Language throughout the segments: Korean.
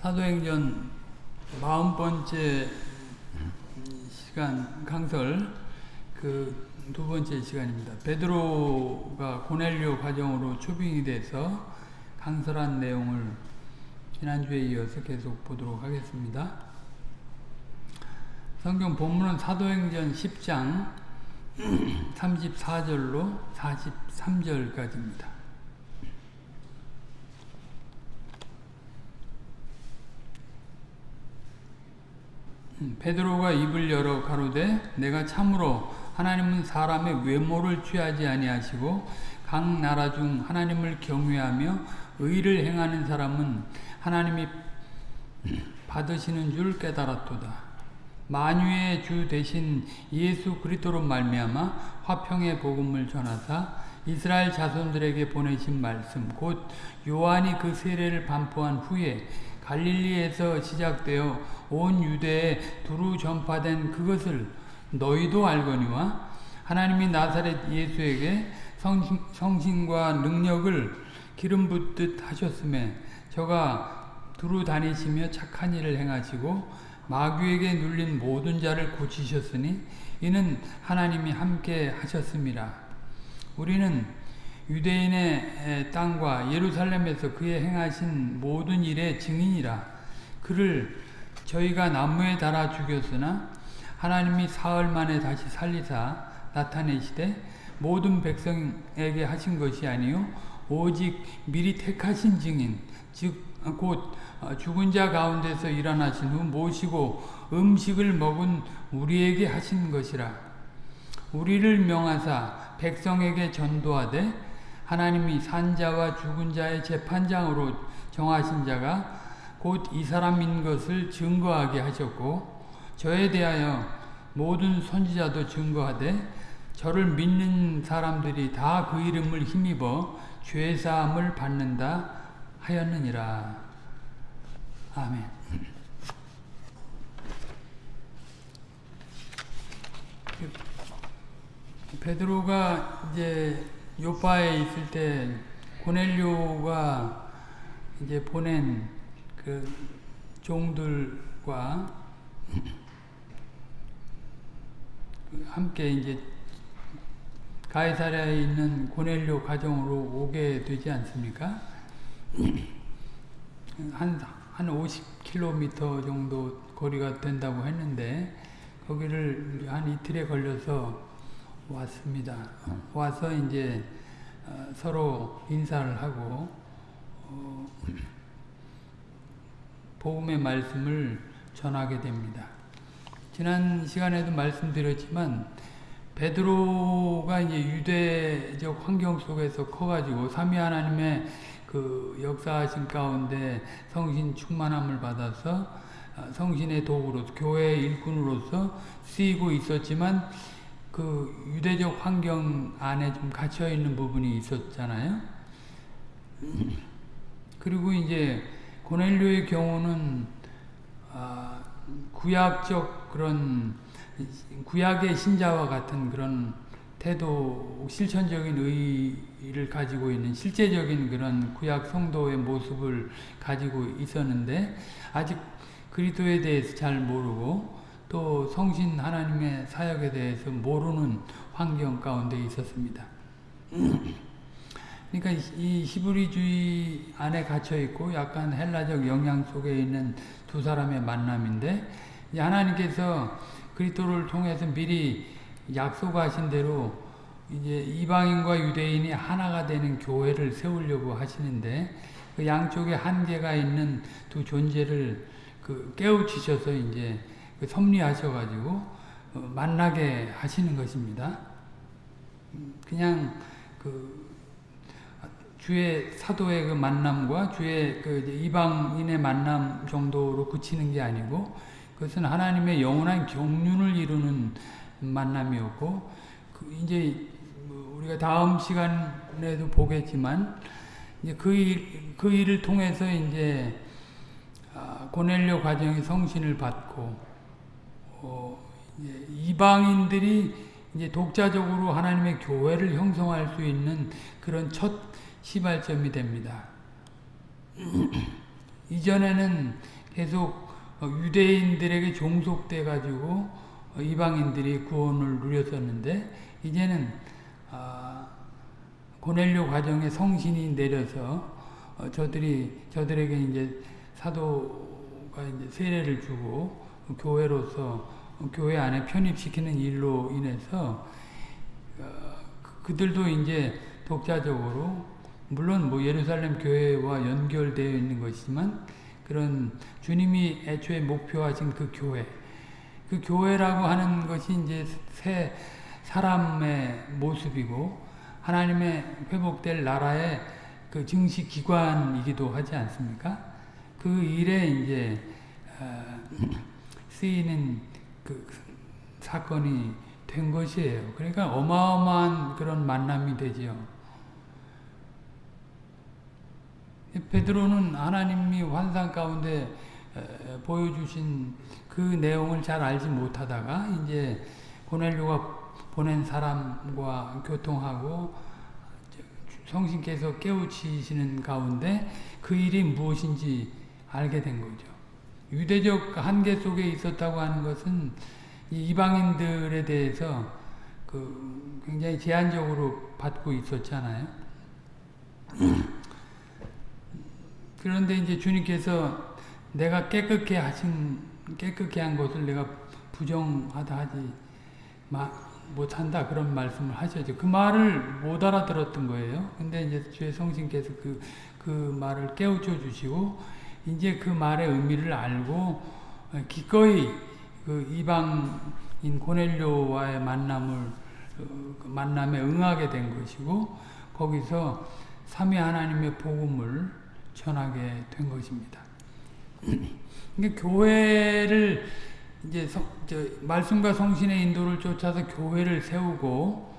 사도행전 마흔 번째 시간 강설 그 두 번째 시간입니다. 베드로가 고넬료 과정으로 초빙이 돼서 강설한 내용을 지난주에 이어서 계속 보도록 하겠습니다. 성경 본문은 사도행전 10장 34절로 43절까지입니다. 베드로가 입을 열어 가로되 내가 참으로 하나님은 사람의 외모를 취하지 아니하시고 각 나라 중 하나님을 경외하며 의를 행하는 사람은 하나님이 받으시는 줄 깨달았도다. 만유의 주 대신 예수 그리스도로 말미암아 화평의 복음을 전하사 이스라엘 자손들에게 보내신 말씀 곧 요한이 그 세례를 반포한 후에 갈릴리에서 시작되어 온 유대에 두루 전파된 그것을 너희도 알거니와 하나님이 나사렛 예수에게 성신, 성신 과 능력을 기름 붓듯 하셨음에 저가 두루 다니시며 착한 일을 행하시고 마귀에게 눌린 모든 자를 고치셨으니 이는 하나님이 함께 하셨습니다. 우리는 유대인의 땅과 예루살렘에서 그의 행하신 모든 일의 증인이라 그를 저희가 나무에 달아 죽였으나 하나님이 사흘 만에 다시 살리사 나타내시되 모든 백성에게 하신 것이 아니요 오직 미리 택하신 증인 즉 곧 죽은 자 가운데서 일어나신 후 모시고 음식을 먹은 우리에게 하신 것이라. 우리를 명하사 백성에게 전도하되 하나님이 산자와 죽은 자의 재판장으로 정하신 자가 곧 이 사람인 것을 증거하게 하셨고 저에 대하여 모든 선지자도 증거하되 저를 믿는 사람들이 다 그 이름을 힘입어 죄사함을 받는다 하였느니라. 아멘. 베드로가 이제 요파에 있을 때 고넬료가 이제 보낸 그 종들과 함께 이제 가이사랴에 있는 고넬료 가정으로 오게 되지 않습니까? 한, 한 50km 정도 거리가 된다고 했는데 거기를 한 이틀에 걸려서 왔습니다. 와서 이제 어, 서로 인사를 하고 어, 복음의 말씀을 전하게 됩니다. 지난 시간에도 말씀드렸지만 베드로가 이제 유대적 환경 속에서 커가지고 삼위 하나님의 그 역사하신 가운데 성신 충만함을 받아서 성신의 도구로 교회 일꾼으로서 쓰이고 있었지만 그 유대적 환경 안에 좀 갇혀 있는 부분이 있었잖아요. 그리고 이제 고넬료의 경우는 아, 구약적 그런 구약의 신자와 같은 그런 태도, 실천적인 의의를 가지고 있는 실제적인 그런 구약 성도의 모습을 가지고 있었는데 아직 그리스도에 대해서 잘 모르고 또 성신 하나님의 사역에 대해서 모르는 환경 가운데 있었습니다. 그러니까 이 히브리주의 안에 갇혀 있고 약간 헬라적 영향 속에 있는 두 사람의 만남인데 하나님께서 그리스도를 통해서 미리 약속하신 대로 이제 이방인과 유대인이 하나가 되는 교회를 세우려고 하시는데 그 양쪽에 한계가 있는 두 존재를 그 깨우치셔서 이제 그 섭리하셔가지고 어 만나게 하시는 것입니다. 그냥 그 주의 사도의 그 만남과 주의 그 이방인의 만남 정도로 그치는 게 아니고 그것은 하나님의 영원한 경륜을 이루는 만남이었고 그 이제 우리가 다음 시간에도 보겠지만 이제 그, 일, 그 일을 통해서 이제 고넬료 가정이 성신을 받고 어 이제 이방인들이 이제 독자적으로 하나님의 교회를 형성할 수 있는 그런 첫 시발점이 됩니다. 이전에는 계속 어, 유대인들에게 종속돼 가지고 어, 이방인들이 구원을 누렸었는데 이제는 아, 고넬료 과정에 성신이 내려서 어, 저들이 저들에게 이제 사도가 이제 세례를 주고 교회로서 교회 안에 편입시키는 일로 인해서 그- 그들도 이제 독자적으로 물론 뭐 예루살렘 교회와 연결되어 있는 것이지만 그런 주님이 애초에 목표하신 그 교회 그 교회라고 하는 것이 이제 새 사람의 모습이고 하나님의 회복될 나라의 그 증시 기관이기도 하지 않습니까? 그 일에 이제 어, 쓰이는 그 사건이 된 것이에요. 그러니까 어마어마한 그런 만남이 되지요. 베드로는 하나님이 환상 가운데 에, 보여주신 그 내용을 잘 알지 못하다가 이제 고넬료가 보낸 사람과 교통하고 성신께서 깨우치시는 가운데 그 일이 무엇인지 알게 된 거죠. 유대적 한계 속에 있었다고 하는 것은 이 이방인들에 대해서 그 굉장히 제한적으로 받고 있었잖아요. 그런데 이제 주님께서 내가 깨끗게 하신 깨끗게 한 것을 내가 부정하다 하지 마, 못한다 그런 말씀을 하셨죠. 그 말을 못 알아들었던 거예요. 근데 이제 주의 성신께서 그, 그 말을 깨우쳐 주시고 이제 그 말의 의미를 알고 기꺼이 그 이방인 고넬료와의 만남을 어, 그 만남에 응하게 된 것이고 거기서 삼위 하나님의 복음을 전하게 된 것입니다. 그러니까 교회를 이제 성, 저, 말씀과 성신의 인도를 쫓아서 교회를 세우고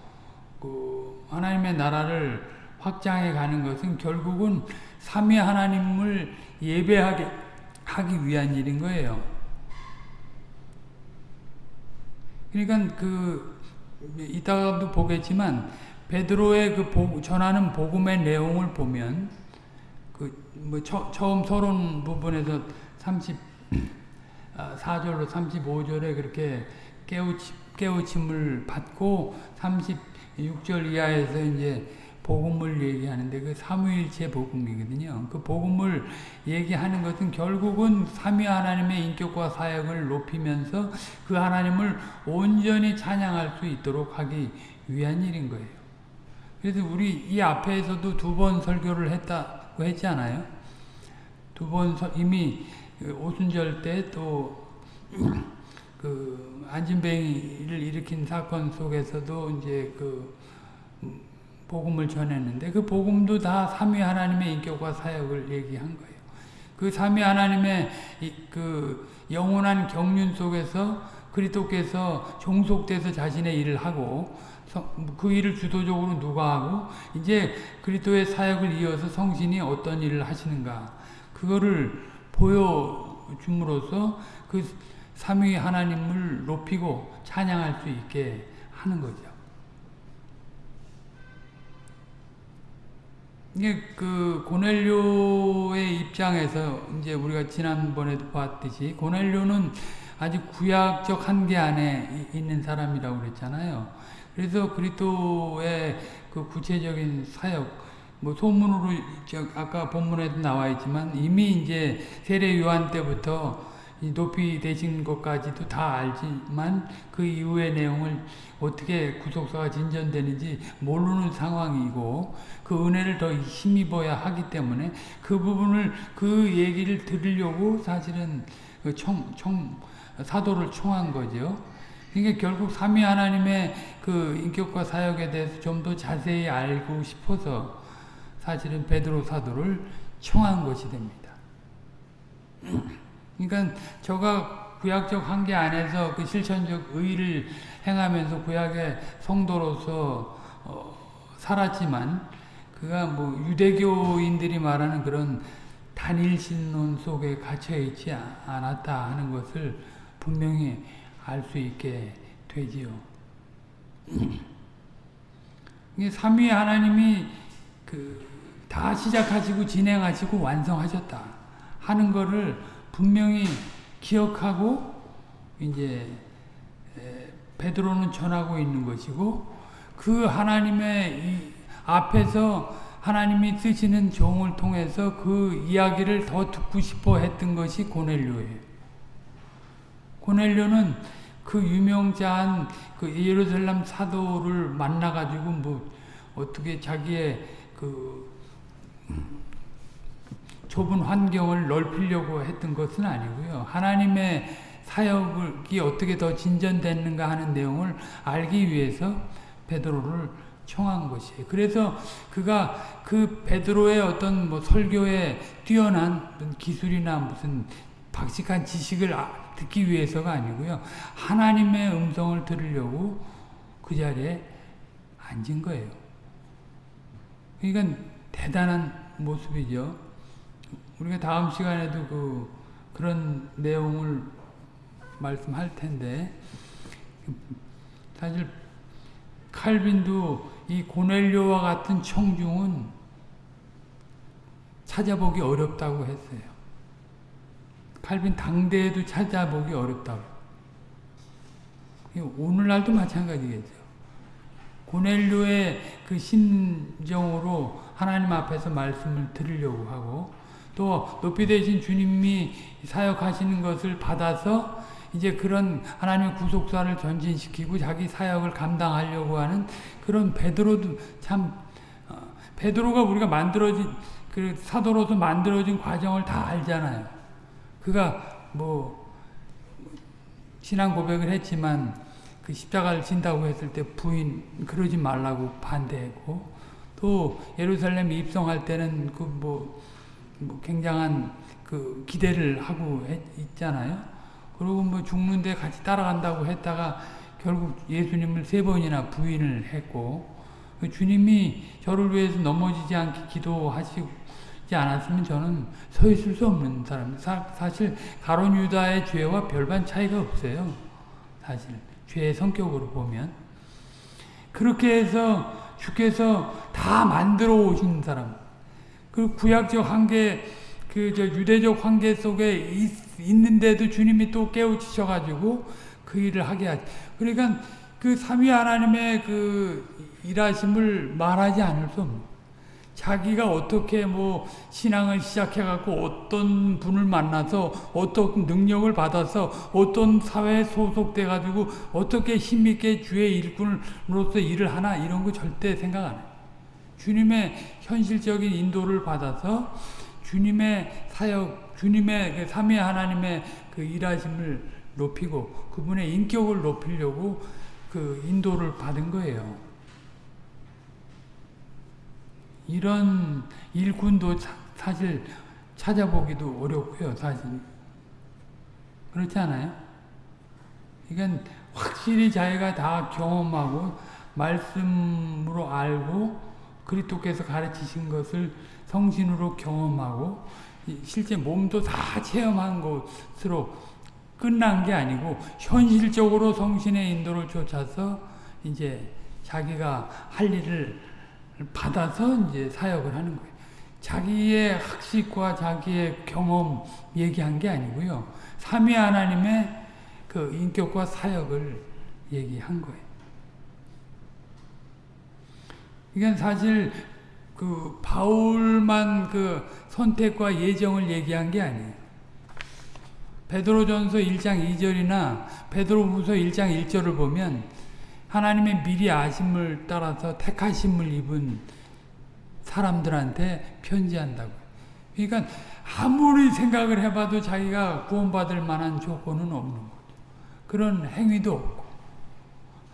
그 하나님의 나라를 확장해 가는 것은 결국은 삼위 하나님을 예배하게 하기 위한 일인 거예요. 그러니까 그 이따가도 보겠지만 베드로의 그 복, 전하는 복음의 내용을 보면 그 뭐 처 음 서론 부분에서 30 4절로 35절에 그렇게 깨우치, 깨우침을 받고 36절 이하에서 이제 복음을 얘기하는데 그 삼위일체 복음이거든요. 그 복음을 얘기하는 것은 결국은 삼위 하나님의 인격과 사역을 높이면서 그 하나님을 온전히 찬양할 수 있도록 하기 위한 일인 거예요. 그래서 우리 이 앞에서도 두 번 설교를 했다 고 했잖아요. 두 번 이미 오순절 때또 그 안진뱅이를 일으킨 사건 속에서도 이제 그 복음을 전했는데 그 복음도 다 삼위 하나님의 인격과 사역을 얘기한 거예요. 그 삼위 하나님의 그 영원한 경륜 속에서 그리스도께서 종속돼서 자신의 일을 하고 그 일을 주도적으로 누가 하고 이제 그리스도의 사역을 이어서 성신이 어떤 일을 하시는가 그거를 보여줌으로써 그 삼위 하나님을 높이고 찬양할 수 있게 하는 거죠. 이게 그 고넬료의 입장에서 이제 우리가 지난번에도 봤듯이 고넬료는 아주 구약적 한계 안에 있는 사람이라고 그랬잖아요. 그래서 그리스도의 그 구체적인 사역, 뭐 소문으로 아까 본문에도 나와 있지만 이미 이제 세례 요한 때부터 높이 되신 것까지도 다 알지만 그 이후의 내용을 어떻게 구속사가 진전되는지 모르는 상황이고 그 은혜를 더 힘입어야 하기 때문에 그 부분을 그 얘기를 들으려고 사실은 그 청, 청, 사도를 청한 거죠. 그러니까 결국 삼위 하나님의 그 인격과 사역에 대해서 좀 더 자세히 알고 싶어서 사실은 베드로 사도를 청한 것이 됩니다. 그러니까 저가 구약적 한계 안에서 그 실천적 의를 행하면서 구약의 성도로서 어, 살았지만 그가 뭐 유대교인들이 말하는 그런 단일 신론 속에 갇혀 있지 않았다 하는 것을 분명히 알 수 있게 되지요. 삼위 하나님이 그 다 시작하시고 진행하시고 완성하셨다 하는 거를 분명히 기억하고 이제 베드로는 전하고 있는 것이고 그 하나님의 앞에서 하나님이 쓰시는 종을 통해서 그 이야기를 더 듣고 싶어 했던 것이 고넬료예요. 고넬료는 그 유명자한 그 예루살렘 사도를 만나가지고 뭐 어떻게 자기의 그 좁은 환경을 넓히려고 했던 것은 아니고요. 하나님의 사역이 어떻게 더 진전됐는가 하는 내용을 알기 위해서 베드로를 청한 것이에요. 그래서 그가 그 베드로의 어떤 뭐 설교에 뛰어난 기술이나 무슨 박식한 지식을 아, 듣기 위해서가 아니고요. 하나님의 음성을 들으려고 그 자리에 앉은 거예요. 그러니까 대단한 모습이죠. 우리가 다음 시간에도 그 그런 내용을 말씀할 텐데 사실 칼빈도 이 고넬료와 같은 청중은 찾아보기 어렵다고 했어요. 칼빈 당대에도 찾아보기 어렵다고. 오늘날도 마찬가지겠죠. 고넬료의 그 심정으로 하나님 앞에서 말씀을 들으려고 하고 또 높이 되신 주님이 사역하시는 것을 받아서 이제 그런 하나님의 구속사를 전진시키고 자기 사역을 감당하려고 하는 그런 베드로도 참 어, 베드로가 우리가 만들어진 그 사도로서 만들어진 과정을 다 알잖아요. 그가 뭐 신앙 고백을 했지만 그 십자가를 진다고 했을 때 부인 그러지 말라고 반대했고 또 예루살렘 입성할 때는 그뭐 뭐 굉장한 그 기대를 하고 했, 있잖아요. 그리고 뭐 죽는데 같이 따라간다고 했다가 결국 예수님을 세 번이나 부인을 했고 그 주님이 저를 위해서 넘어지지 않게 기도하시 지 않았으면 저는 서 있을 수 없는 사람. 사, 사실 가론 유다의 죄와 별반 차이가 없어요. 사실 죄의 성격으로 보면 그렇게 해서 주께서 다 만들어 오신 사람. 그 구약적 한계, 그 저 유대적 한계 속에 있, 있는데도 주님이 또 깨우치셔 가지고 그 일을 하게 하지. 그러니까 그 삼위 하나님의 그 일하심을 말하지 않을 수 없는. 자기가 어떻게 뭐 신앙을 시작해갖고 어떤 분을 만나서 어떤 능력을 받아서 어떤 사회에 소속돼가지고 어떻게 힘있게 주의 일꾼으로서 일을 하나 이런 거 절대 생각 안 해요. 주님의 현실적인 인도를 받아서 주님의 사역, 주님의 그 삼위 하나님의 그 일하심을 높이고 그분의 인격을 높이려고 그 인도를 받은 거예요. 이런 일꾼도 사실 찾아보기도 어렵고요, 사실. 그렇지 않아요? 그러니까 확실히 자기가 다 경험하고 말씀으로 알고 그리스도께서 가르치신 것을 성신으로 경험하고 실제 몸도 다 체험한 것으로 끝난 게 아니고 현실적으로 성신의 인도를 쫓아서 이제 자기가 할 일을 받아서 이제 사역을 하는 거예요. 자기의 학식과 자기의 경험 얘기한 게 아니고요. 삼위 하나님의 그 인격과 사역을 얘기한 거예요. 이건 사실 그 바울만 그 선택과 예정을 얘기한 게 아니에요. 베드로전서 1장 2절이나 베드로후서 1장 1절을 보면 하나님의 미리 아심을 따라서 택하심을 입은 사람들한테 편지한다고. 그러니까 아무리 생각을 해봐도 자기가 구원받을 만한 조건은 없는 거죠. 그런 행위도 없고.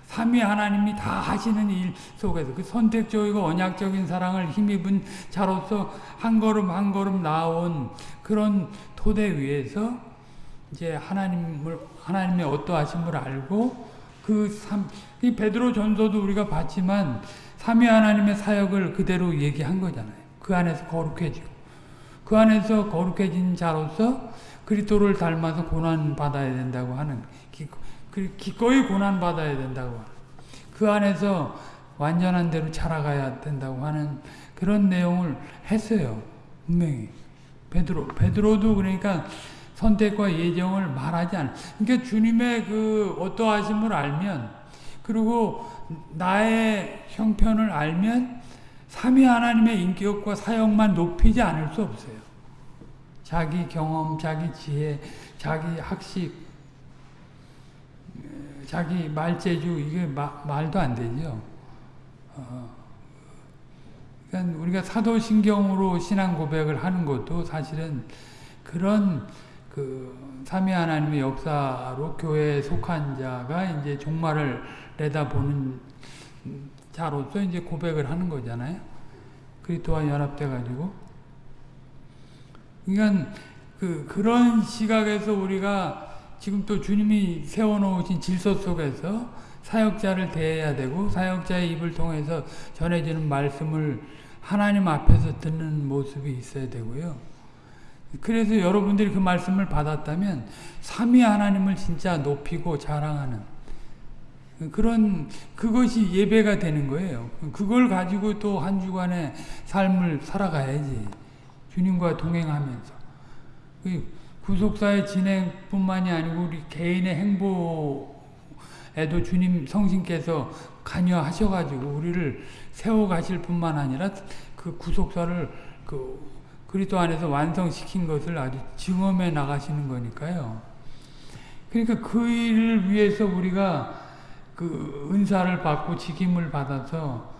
삼위 하나님이 다 하시는 일 속에서 그 선택적이고 언약적인 사랑을 힘입은 자로서 한 걸음 한 걸음 나온 그런 토대 위에서 이제 하나님을 하나님의 어떠하심을 알고 그 삼, 이 베드로 전서도 우리가 봤지만 삼위 하나님의 사역을 그대로 얘기한 거잖아요. 그 안에서 거룩해지고 그 안에서 거룩해진 자로서 그리스도를 닮아서 고난 받아야 된다고 하는 그 기꺼이 고난 받아야 된다고 그 안에서 완전한 대로 자라가야 된다고 하는 그런 내용을 했어요. 분명히. 베드로 베드로도 그러니까 선택과 예정을 말하지 않아. 그러니까 주님의 그 어떠하심을 알면 그리고 나의 형편을 알면 삼위 하나님의 인격과 사역만 높이지 않을 수 없어요. 자기 경험, 자기 지혜, 자기 학식, 자기 말재주 이게 마, 말도 안 되죠. 어, 그러니까 우리가 사도신경으로 신앙 고백을 하는 것도 사실은 그런 그 삼위 하나님의 역사로 교회에 속한 자가 이제 종말을 내다보는 자로서 이제 고백을 하는 거잖아요. 그리스도와 연합돼 가지고 그러니까 그 그런 시각에서 우리가 지금 또 주님이 세워놓으신 질서 속에서 사역자를 대해야 되고 사역자의 입을 통해서 전해지는 말씀을 하나님 앞에서 듣는 모습이 있어야 되고요. 그래서 여러분들이 그 말씀을 받았다면 삼위 하나님을 진짜 높이고 자랑하는 그런 그것이 예배가 되는 거예요. 그걸 가지고 또 한 주간의 삶을 살아가야지. 주님과 동행하면서 그 구속사의 진행뿐만이 아니고 우리 개인의 행보에도 주님 성신께서 관여하셔가지고 우리를 세워가실 뿐만 아니라 그 구속사를 그 그리스도 안에서 완성시킨 것을 아주 증험해 나가시는 거니까요. 그러니까 그 일을 위해서 우리가 그 은사를 받고 직임을 받아서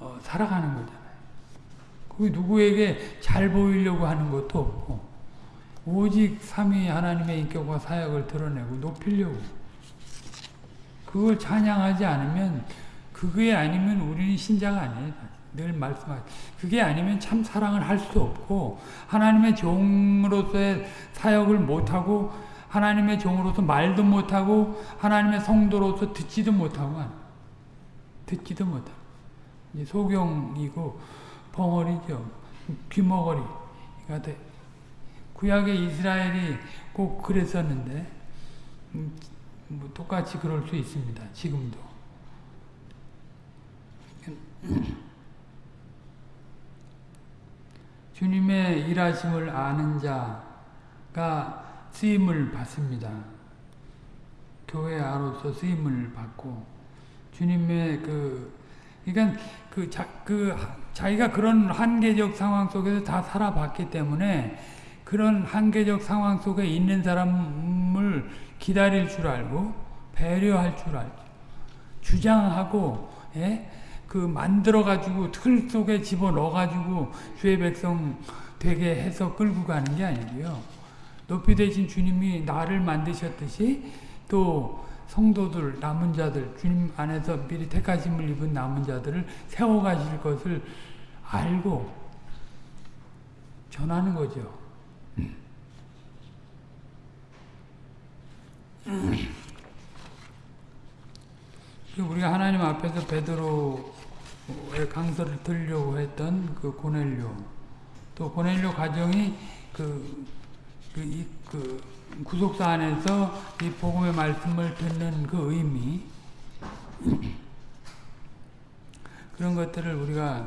어, 살아가는 거잖아요. 그 누구에게 잘 보이려고 하는 것도 없고 오직 삼위 하나님의 인격과 사역을 드러내고 높이려고 그걸 찬양하지 않으면 그게 아니면 우리는 신자가 아니에요. 늘 말씀하죠. 그게 아니면 참 사랑을 할 수 없고 하나님의 종으로서의 사역을 못하고 하나님의 종으로서 말도 못하고 하나님의 성도로서 듣지도 못하고 듣지도 못하고 소경이고 벙어리죠. 귀머거리가 돼. 구약의 이스라엘이 꼭 그랬었는데 음, 뭐 똑같이 그럴 수 있습니다. 지금도. 주님의 일하심을 아는 자가 쓰임을 받습니다. 교회 아로서 쓰임을 받고 주님의 그 그러니까 그, 자, 그 자기가 그런 한계적 상황 속에서 다 살아봤기 때문에 그런 한계적 상황 속에 있는 사람을 기다릴 줄 알고 배려할 줄 알고 주장하고 예? 그 만들어 가지고 틀 속에 집어 넣어 가지고 주의 백성 되게 해서 끌고 가는 게 아니고요. 높이 되신 주님이 나를 만드셨듯이 또 성도들 남은 자들 주님 안에서 미리 택하심을 입은 남은 자들을 세워 가실 것을 알고 전하는 거죠. 우리가 하나님 앞에서 베드로의 강서를 들려고 했던 그 고넬료 또 고넬료 가정이 그, 그, 이, 그 구속사 안에서 이 복음의 말씀을 듣는 그 의미 그런 것들을 우리가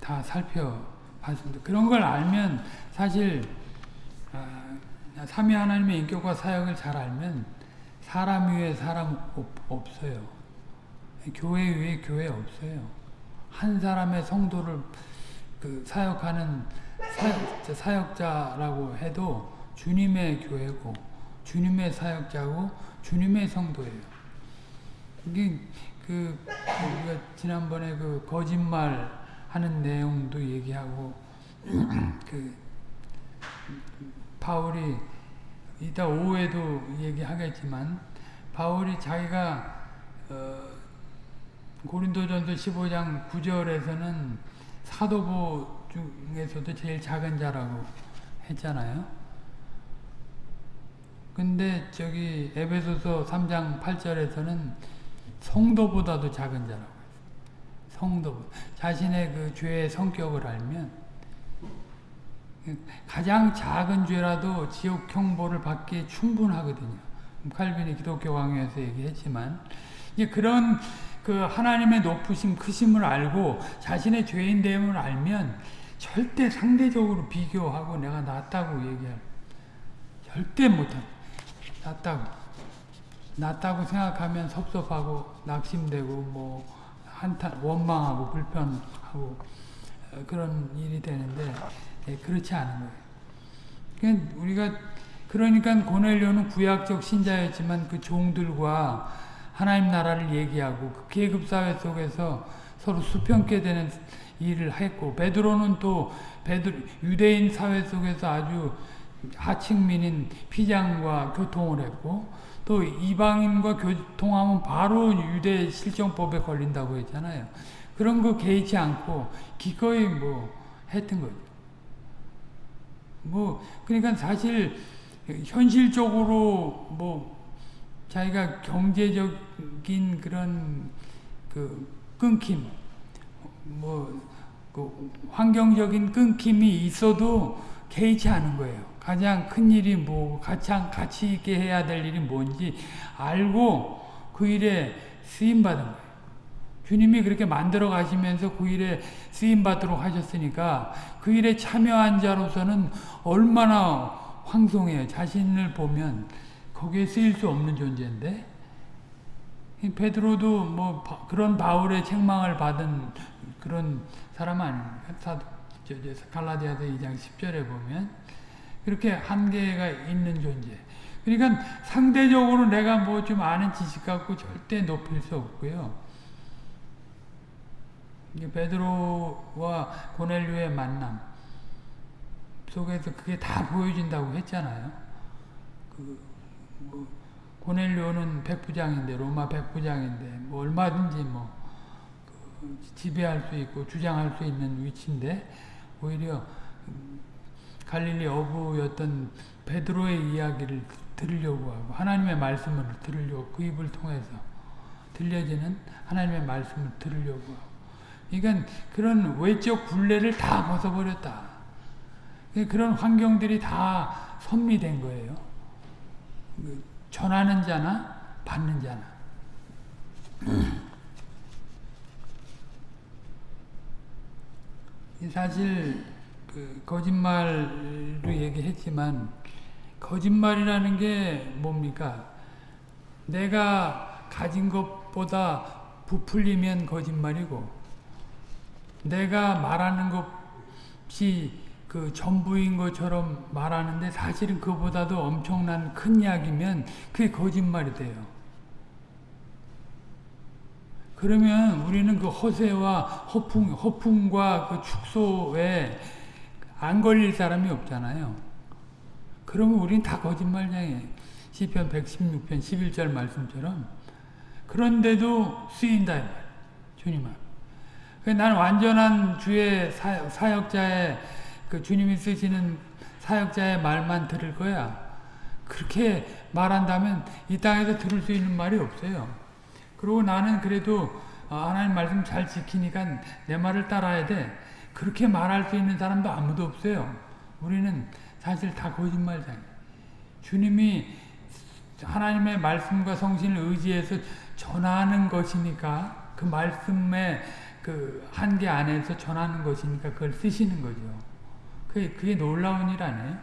다 살펴봤습니다. 그런 걸 알면 사실 아, 삼위 하나님의 인격과 사역을 잘 알면 사람 위에 사람 없어요. 교회 위에 교회 없어요. 한 사람의 성도를 그 사역하는 사역, 사역 자라고 해도 주님의 교회고 주님의 사역자고 주님의 성도예요. 이게 그 우리가 지난번에 그 거짓말 하는 내용도 얘기하고 그 바울이 이따 오후에도 얘기하겠지만 바울이 자기가 어 고린도전서 15장 9절에서는 사도보 중에서도 제일 작은 자라고 했잖아요. 근데 저기 에베소서 3장 8절에서는 성도보다도 작은 자라고 했어요. 성도 자신의 그 죄의 성격을 알면 가장 작은 죄라도 지옥 형벌을 받기에 충분하거든요. 칼빈이 기독교 강의에서 얘기했지만 이제 그런 그 하나님의 높으심 크심을 알고 자신의 죄인됨을 알면 절대 상대적으로 비교하고 내가 낫다고 얘기할 절대 못한 낫다고 낫다고 생각하면 섭섭하고 낙심되고 뭐 한탄 원망하고 불편하고 그런 일이 되는데 예, 그렇지 않은 거예요. 그러니까 우리가 그러니까 고넬료는 구약적 신자였지만 그 종들과 하나님 나라를 얘기하고 그 계급 사회 속에서 서로 수평케 되는 일을 했고 베드로는 또 베드로, 유대인 사회 속에서 아주 하층민인 피장과 교통을 했고 또 이방인과 교통하면 바로 유대 실정법에 걸린다고 했잖아요. 그런 거 개의치 않고 기꺼이 뭐 했던 거죠. 뭐 그러니까 사실 현실적으로 뭐 자기가 경제적인 그런 그 끊김 뭐 그 환경적인 끊김이 있어도 개의치 않은 거예요. 가장 큰 일이 뭐 가장 가치 있게 해야 될 일이 뭔지 알고 그 일에 쓰임 받은 거예요. 주님이 그렇게 만들어 가시면서 그 일에 쓰임 받도록 하셨으니까 그 일에 참여한 자로서는 얼마나 황송해요. 자신을 보면 거기에 쓰일 수 없는 존재인데 베드로도 뭐 그런 바울의 책망을 받은 그런 사람 아닙니까? 사도 갈라디아서 2장 10절에 보면 그렇게 한계가 있는 존재. 그러니까 상대적으로 내가 뭐 좀 아는 지식 갖고 절대 높일 수 없고요. 베드로와 고넬료의 만남 속에서 그게 다 보여진다고 했잖아요. 그 뭐 고넬료는 백부장인데 로마 백부장인데 뭐 얼마든지 뭐 그 지배할 수 있고 주장할 수 있는 위치인데 오히려 갈릴리 어부였던 베드로의 이야기를 들으려고 하고 하나님의 말씀을 들으려고 그 입을 통해서 들려지는 하나님의 말씀을 들으려고 하고 그러니까 그런 외적 굴레를 다 벗어버렸다. 그런 환경들이 다 선미된 거예요. 그 전하는 자나 받는 자나. 사실 그 거짓말로 얘기했지만 거짓말이라는 게 뭡니까? 내가 가진 것보다 부풀리면 거짓말이고 내가 말하는 것이 그 전부인 것처럼 말하는데 사실은 그보다도 엄청난 큰 약이면 그게 거짓말이 돼요. 그러면 우리는 그 허세와 허풍, 허풍과 그 축소에 안 걸릴 사람이 없잖아요. 그러면 우린 다 거짓말장애. 시편 116편 11절 말씀처럼. 그런데도 쓰인다. 주님 앞. 난 완전한 주의 사역자의 그 주님이 쓰시는 사역자의 말만 들을 거야. 그렇게 말한다면 이 땅에서 들을 수 있는 말이 없어요. 그리고 나는 그래도 하나님 말씀 잘 지키니까 내 말을 따라야 돼. 그렇게 말할 수 있는 사람도 아무도 없어요. 우리는 사실 다 거짓말장애. 주님이 하나님의 말씀과 성신을 의지해서 전하는 것이니까 그 말씀의 그 한계 안에서 전하는 것이니까 그걸 쓰시는 거죠. 그게, 그게 놀라운 일 아니에요?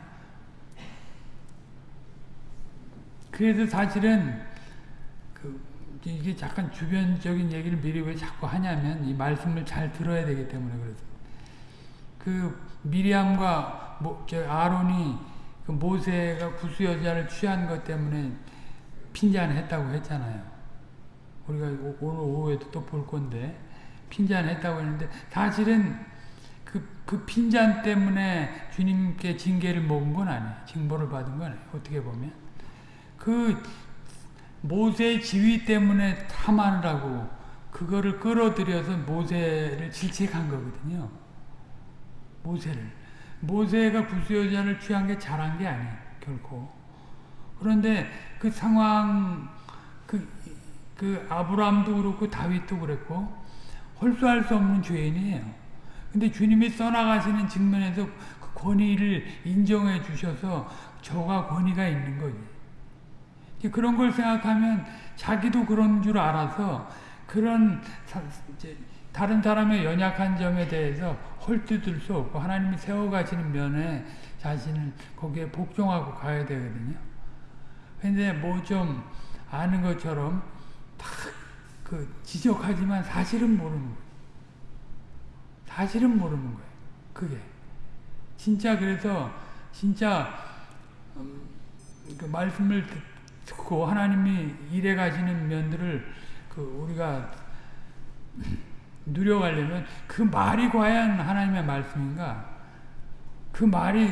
그래서 사실은 그 이게 잠깐 주변적인 얘기를 미리 왜 자꾸 하냐면 이 말씀을 잘 들어야 되기 때문에 그렇습니다. 그 미리암과 모, 아론이 그 모세가 구수 여자를 취한 것 때문에 핀잔했다고 했잖아요. 우리가 오늘 오후에도 또 볼 건데 핀잔했다고 했는데 사실은 그, 그 핀잔 때문에 주님께 징계를 먹은 건 아니에요. 징벌을 받은 건 아니에요. 어떻게 보면. 그 모세의 지위 때문에 탐하느라고 그거를 끌어들여서 모세를 질책한 거거든요. 모세를. 모세가 구수여자를 취한 게 잘한 게 아니에요. 결코. 그런데 그 상황, 그, 그 아브라함도 그렇고 다윗도 그랬고 홀수할 수 없는 죄인이에요. 근데 주님이 써나가시는 측면에서 그 권위를 인정해 주셔서 저가 권위가 있는 거지. 그런 걸 생각하면 자기도 그런 줄 알아서 그런 다른 사람의 연약한 점에 대해서 헐뜯을 수 없고 하나님이 세워가시는 면에 자신을 거기에 복종하고 가야 되거든요. 근데 뭐 좀 아는 것처럼 탁 그 지적하지만 사실은 모르는 거예요. 사실은 모르는 거예요. 그게. 진짜 그래서 진짜 음, 그 말씀을 듣고 하나님이 일해 가시는 면들을 그 우리가 누려가려면 그 말이 과연 하나님의 말씀인가? 그 말이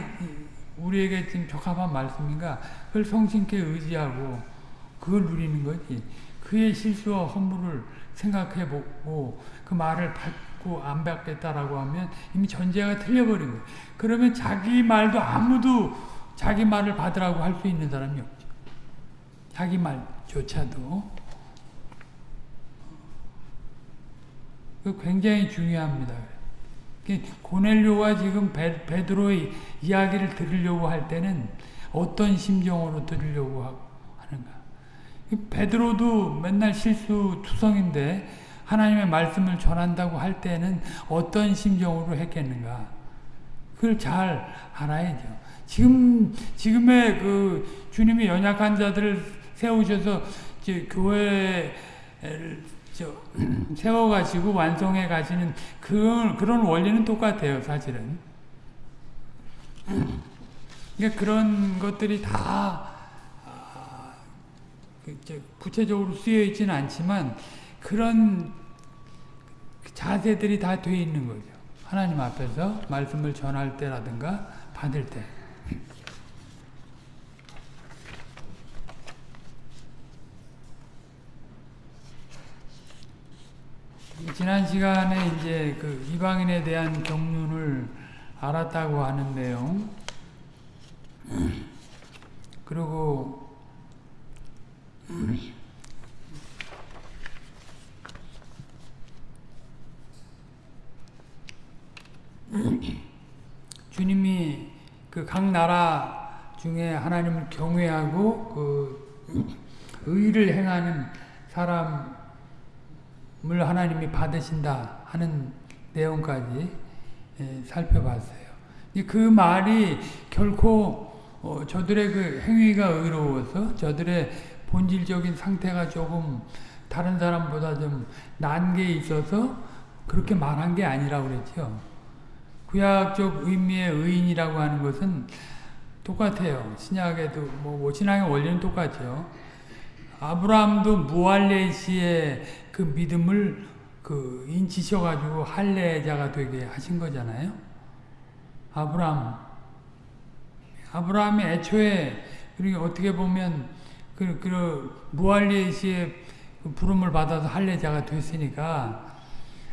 우리에게 지금 적합한 말씀인가? 그걸 성신께 의지하고 그걸 누리는 거지. 그의 실수와 허물을 생각해 보고 그 말을 받고 안 받겠다라고 하면 이미 전제가 틀려버린 거예요. 그러면 자기 말도 아무도 자기 말을 받으라고 할 수 있는 사람이 없죠. 자기 말조차도. 그 굉장히 중요합니다. 고넬료가 지금 베, 베드로의 이야기를 들으려고 할 때는 어떤 심정으로 들으려고 하는가. 베드로도 맨날 실수 투성인데 하나님의 말씀을 전한다고 할 때는 어떤 심정으로 했겠는가. 그걸 잘 알아야죠. 지금, 지금의 그 주님이 연약한 자들을 세우셔서 교회를 세워가시고 완성해 가시는 그, 그런 원리는 똑같아요, 사실은. 그러니까 그런 것들이 다 아, 그 구체적으로 쓰여 있지는 않지만 그런 자세들이 다 돼 있는 거죠. 하나님 앞에서 말씀을 전할 때라든가 받을 때. 지난 시간에 이제 그 이방인에 대한 경륜을 알았다고 하는 내용, 그리고 주님이 그 각 나라 중에 하나님을 경외하고 그 의를 행하는 사람 물 하나님이 받으신다 하는 내용까지 예, 살펴봤어요. 그 말이 결코 어, 저들의 그 행위가 의로워서 저들의 본질적인 상태가 조금 다른 사람보다 좀 난 게 있어서 그렇게 말한 게 아니라고 그랬죠. 구약적 의미의 의인이라고 하는 것은 똑같아요. 신약에도 뭐, 뭐 신앙의 원리는 똑같죠. 아브라함도 무할레시의 그 믿음을 그 인치셔가지고 할례자가 되게 하신 거잖아요. 아브라함. 아브라함이 애초에 그리고 어떻게 보면 그, 그 무할레시의 그 부름을 받아서 할례자가 됐으니까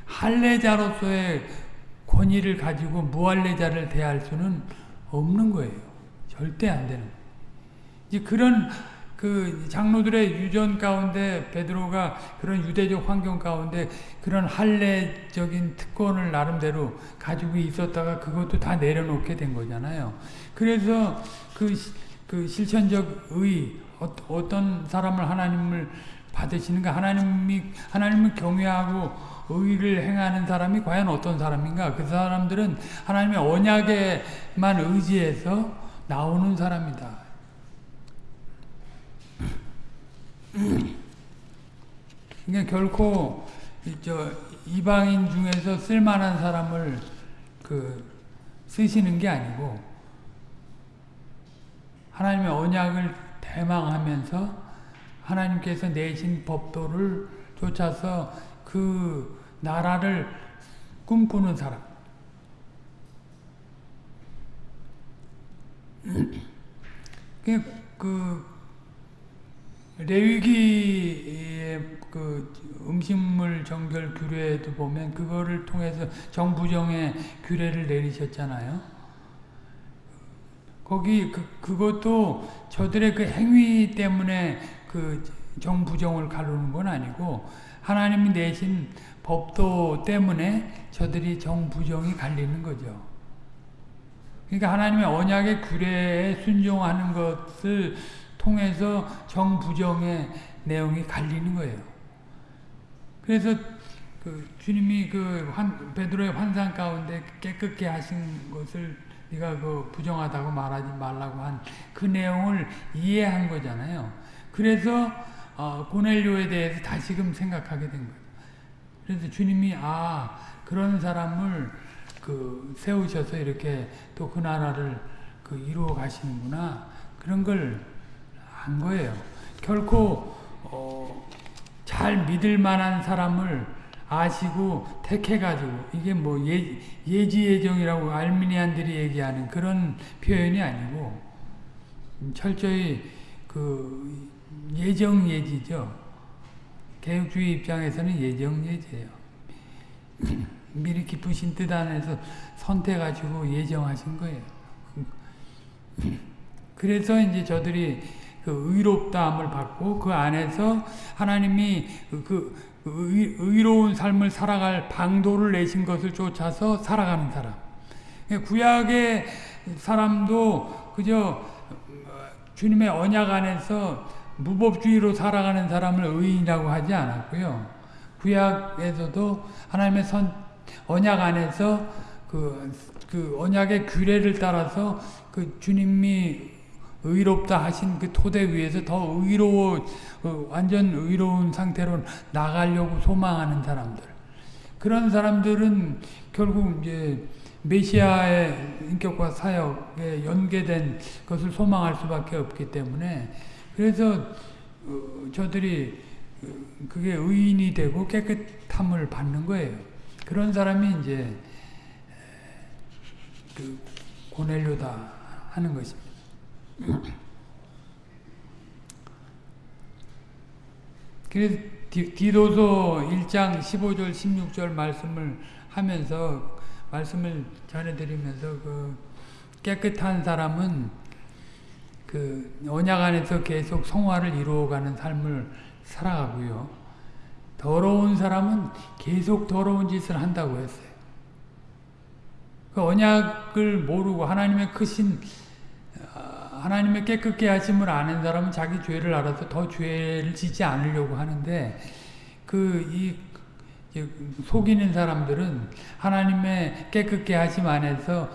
할례자로서의 권위를 가지고 무할례자를 대할 수는 없는 거예요. 절대 안 되는. 이제 그런 그 장로들의 유전 가운데 베드로가 그런 유대적 환경 가운데 그런 할례적인 특권을 나름대로 가지고 있었다가 그것도 다 내려놓게 된 거잖아요. 그래서 그, 그 실천적 의 어, 떤 사람을 하나님을 받으시는가 하나님이 하나님을 경외하고 의를 행하는 사람이 과연 어떤 사람인가 그 사람들은 하나님의 언약에만 의지해서 나오는 사람이다. 그러니까 결코 저 이방인 중에서 쓸만한 사람을 그 쓰시는 게 아니고 하나님의 언약을 대망하면서 하나님께서 내신 법도를 쫓아서 그 나라를 꿈꾸는 사람. 그, 그 레위기의 그 음식물 정결 규례도 보면 그거를 통해서 정부정의 규례를 내리셨잖아요. 거기 그, 그것도 저들의 그 행위 때문에 그 정부정을 가르는 건 아니고 하나님이 내신 법도 때문에 저들이 정부정이 갈리는 거죠. 그러니까 하나님의 언약의 규례에 순종하는 것을 통해서 정부정의 내용이 갈리는 거예요. 그래서 그 주님이 그 환, 베드로의 환상 가운데 깨끗게 하신 것을 네가 그 부정하다고 말하지 말라고 한 그 내용을 이해한 거잖아요. 그래서 어, 고넬료에 대해서 다시금 생각하게 된 거예요. 그래서 주님이 아 그런 사람을 그 세우셔서 이렇게 또 그 나라를 그 이루어 가시는구나 그런 걸한 거예요. 결코 어, 잘 믿을 만한 사람을 아시고 택해가지고 이게 뭐 예, 예지예정이라고 알미니안들이 얘기하는 그런 표현이 아니고 철저히 그 예정예지죠. 개혁주의 입장에서는 예정예지예요. 미리 기쁘신 뜻 안에서 선택하시고 예정하신 거예요. 그래서 이제 저들이 그 의롭다함을 받고 그 안에서 하나님이 그 의, 의로운 삶을 살아갈 방도를 내신 것을 쫓아서 살아가는 사람. 구약의 사람도 그저 주님의 언약 안에서 무법주의로 살아가는 사람을 의인이라고 하지 않았고요. 구약에서도 하나님의 선, 언약 안에서 그, 그 언약의 규례를 따라서 그 주님이 의롭다 하신 그 토대 위에서 더 의로워, 어, 완전 의로운 상태로 나가려고 소망하는 사람들. 그런 사람들은 결국 이제 메시아의 인격과 사역에 연계된 것을 소망할 수밖에 없기 때문에 그래서 어, 저들이 어, 그게 의인이 되고 깨끗함을 받는 거예요. 그런 사람이 이제 그 고넬료다 하는 것입니다. 그래서 디도서 1장 15절 16절 말씀을 하면서 말씀을 전해드리면서 그 깨끗한 사람은 그 언약 안에서 계속 성화를 이루어가는 삶을 살아가고요. 더러운 사람은 계속 더러운 짓을 한다고 했어요. 그 언약을 모르고 하나님의 크신 하나님의 깨끗게 하심을 아는 사람은 자기 죄를 알아서 더 죄를 짓지 않으려고 하는데 그이 속이는 사람들은 하나님의 깨끗게 하심 안에서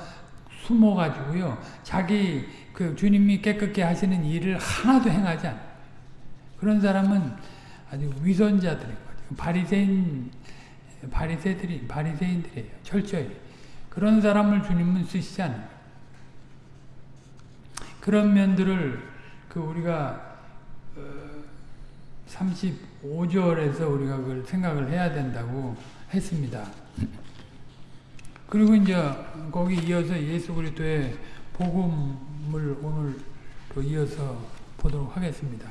숨어 가지고요. 자기 그 주님이 깨끗게 하시는 일을 하나도 행하지 않아. 그런 사람은 아주 위선자들인 거죠. 바리새인 바리새들이 바리새인들이에요. 철저히. 그런 사람을 주님은 쓰시지 않아요. 그런 면들을 그 우리가 35절에서 어, 우리가 그걸 생각을 해야 된다고 했습니다. 그리고 이제 거기 이어서 예수 그리스도의 복음을 오늘 또 이어서 보도록 하겠습니다.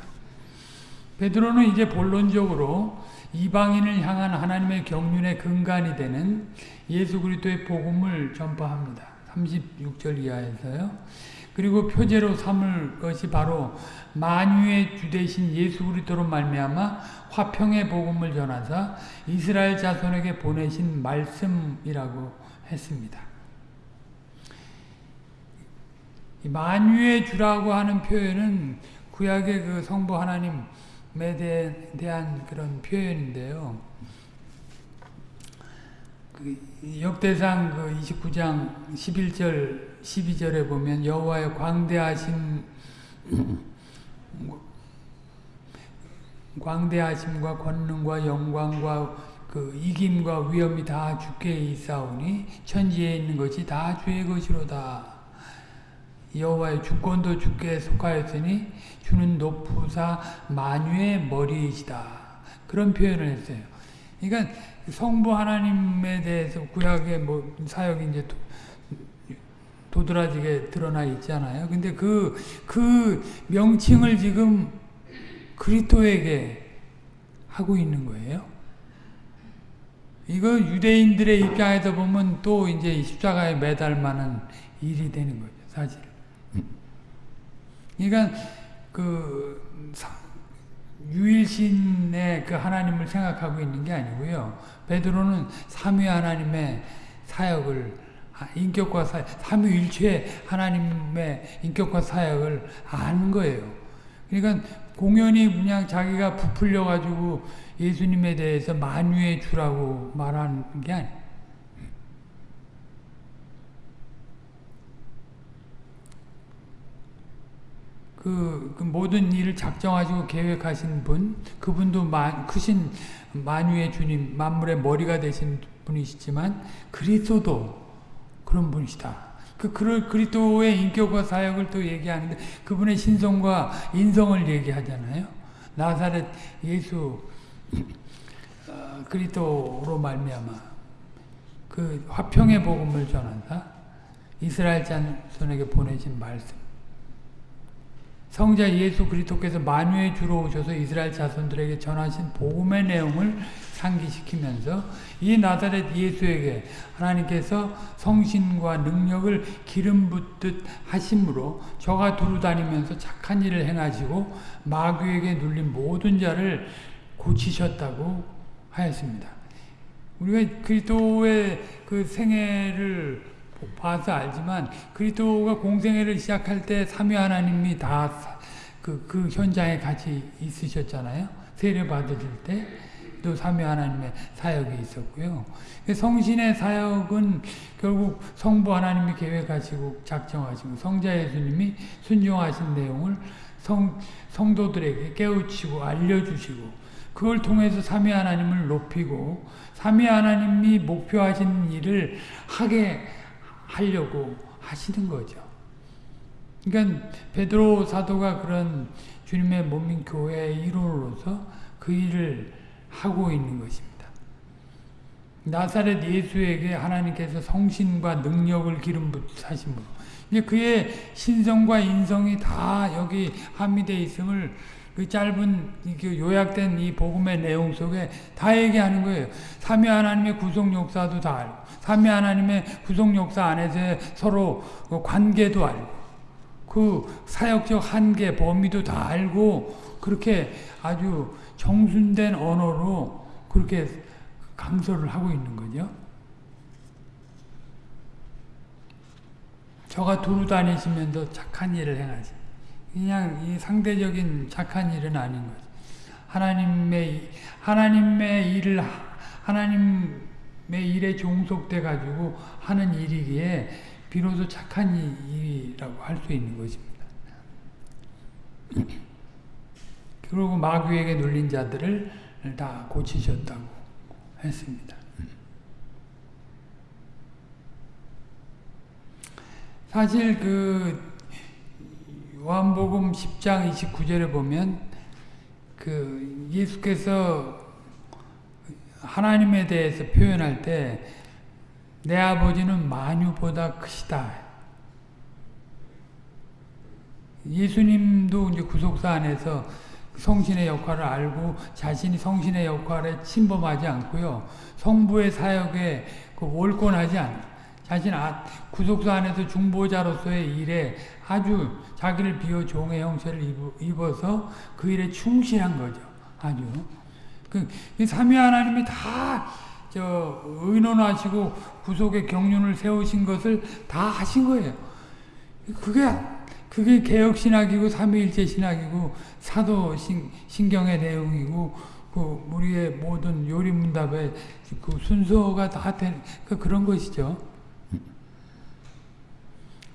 베드로는 이제 본론적으로 이방인을 향한 하나님의 경륜의 근간이 되는 예수 그리스도의 복음을 전파합니다. 36절 이하에서요. 그리고 표제로 삼을 것이 바로 만유의 주 대신 예수 그리스도로 말미암아 화평의 복음을 전하사 이스라엘 자손에게 보내신 말씀이라고 했습니다. 만유의 주라고 하는 표현은 구약의 그 성부 하나님에 대한 그런 표현인데요. 그 역대상 그 29장 11절 12절에 보면 여호와의 광대하심 광대하심과 권능과 영광과 그 이김과 위엄이 다 주께 있사오니 천지에 있는 것이 다 주의 것이로다. 여호와의 주권도 주께 속하였으니 주는 높으사 만유의 머리이시다. 그런 표현을 했어요. 그러니까 성부 하나님에 대해서 구약의 뭐 사역이 이제 도, 드라지게 드러나 있잖아요. 근데 그, 그 명칭을 지금 그리스도에게 하고 있는 거예요. 이거 유대인들의 입장에서 보면 또 이제 십자가에 매달 만한 일이 되는 거죠, 사실. 그러니까 그 유일신의 그 하나님을 생각하고 있는 게 아니고요. 베드로는 삼위 하나님의 사역을 인격과 사역, 삼위일체 하나님의 인격과 사역을 아는 거예요. 그러니까 공연히 그냥 자기가 부풀려 가지고 예수님에 대해서 만유해 주라고 말하는 게 아니에요. 그, 그 모든 일을 작정하시고 계획하신 분, 그분도 만, 크신 만유의 주님, 만물의 머리가 되신 분이시지만 그리스도도 그런 분이시다. 그 그리스도의 인격과 사역을 또 얘기하는데 그분의 신성과 인성을 얘기하잖아요. 나사렛 예수 어, 그리스도로 말미암아 그 화평의 복음을 전한다. 이스라엘 자손에게 보내신 말씀. 성자 예수 그리스도께서 만유의 주로 오셔서 이스라엘 자손들에게 전하신 복음의 내용을 상기시키면서 이 나사렛 예수에게 하나님께서 성신과 능력을 기름 붓듯 하심으로 저가 두루 다니면서 착한 일을 행하시고 마귀에게 눌린 모든 자를 고치셨다고 하였습니다. 우리가 그리스도의 그 생애를 봐서 알지만 그리스도가 공생애를 시작할 때 삼위 하나님이 다 그 그 현장에 같이 있으셨잖아요. 세례 받으실 때 또 삼위 하나님의 사역이 있었고요. 성신의 사역은 결국 성부 하나님이 계획하시고 작정하시고 성자 예수님이 순종하신 내용을 성 성도들에게 깨우치고 알려주시고 그걸 통해서 삼위 하나님을 높이고 삼위 하나님이 목표하신 일을 하게 하려고 하시는 거죠. 그러니까 베드로 사도가 그런 주님의 몸인 교회의 일원으로서 그 일을 하고 있는 것입니다. 나사렛 예수에게 하나님께서 성신과 능력을 기름 부으심으로 이제 그의 신성과 인성이 다 여기 함유되어 있음을 그 짧은 요약된 이 복음의 내용 속에 다 얘기하는 거예요. 삼위 하나님의 구속 역사도 다 알고, 삼위 하나님의 구속 역사 안에서 서로 그 관계도 알고, 그 사역적 한계, 범위도 다 알고, 그렇게 아주 정순된 언어로 그렇게 강서를 하고 있는 거죠. 저가 두루 다니시면서 착한 일을 행하시. 그냥 이 상대적인 착한 일은 아닌 거죠. 하나님의 하나님의 일을 하나님의 일에 종속돼 가지고 하는 일이기에 비로소 착한 일이라고 할 수 있는 것입니다. 그리고 마귀에게 눌린 자들을 다 고치셨다고 했습니다. 사실 그 요한복음 10장 29절에 보면 그 예수께서 하나님에 대해서 표현할 때 내 아버지는 만유보다 크시다. 예수님도 이제 구속사 안에서 성신의 역할을 알고 자신이 성신의 역할에 침범하지 않고요. 성부의 사역에 그 월권하지 않아. 자신 아, 구속사 안에서 중보자로서의 일에 아주 자기를 비워 종의 형체를 입어서 그 일에 충실한 거죠. 아주. 그, 삼위 하나님이 다, 저, 의논하시고 구속의 경륜을 세우신 것을 다 하신 거예요. 그게, 그게 개혁신학이고 삼위일체 신학이고 사도 신, 신경의 내용이고 그 우리의 모든 요리문답의 그 순서가 다 된, 그 그런 것이죠.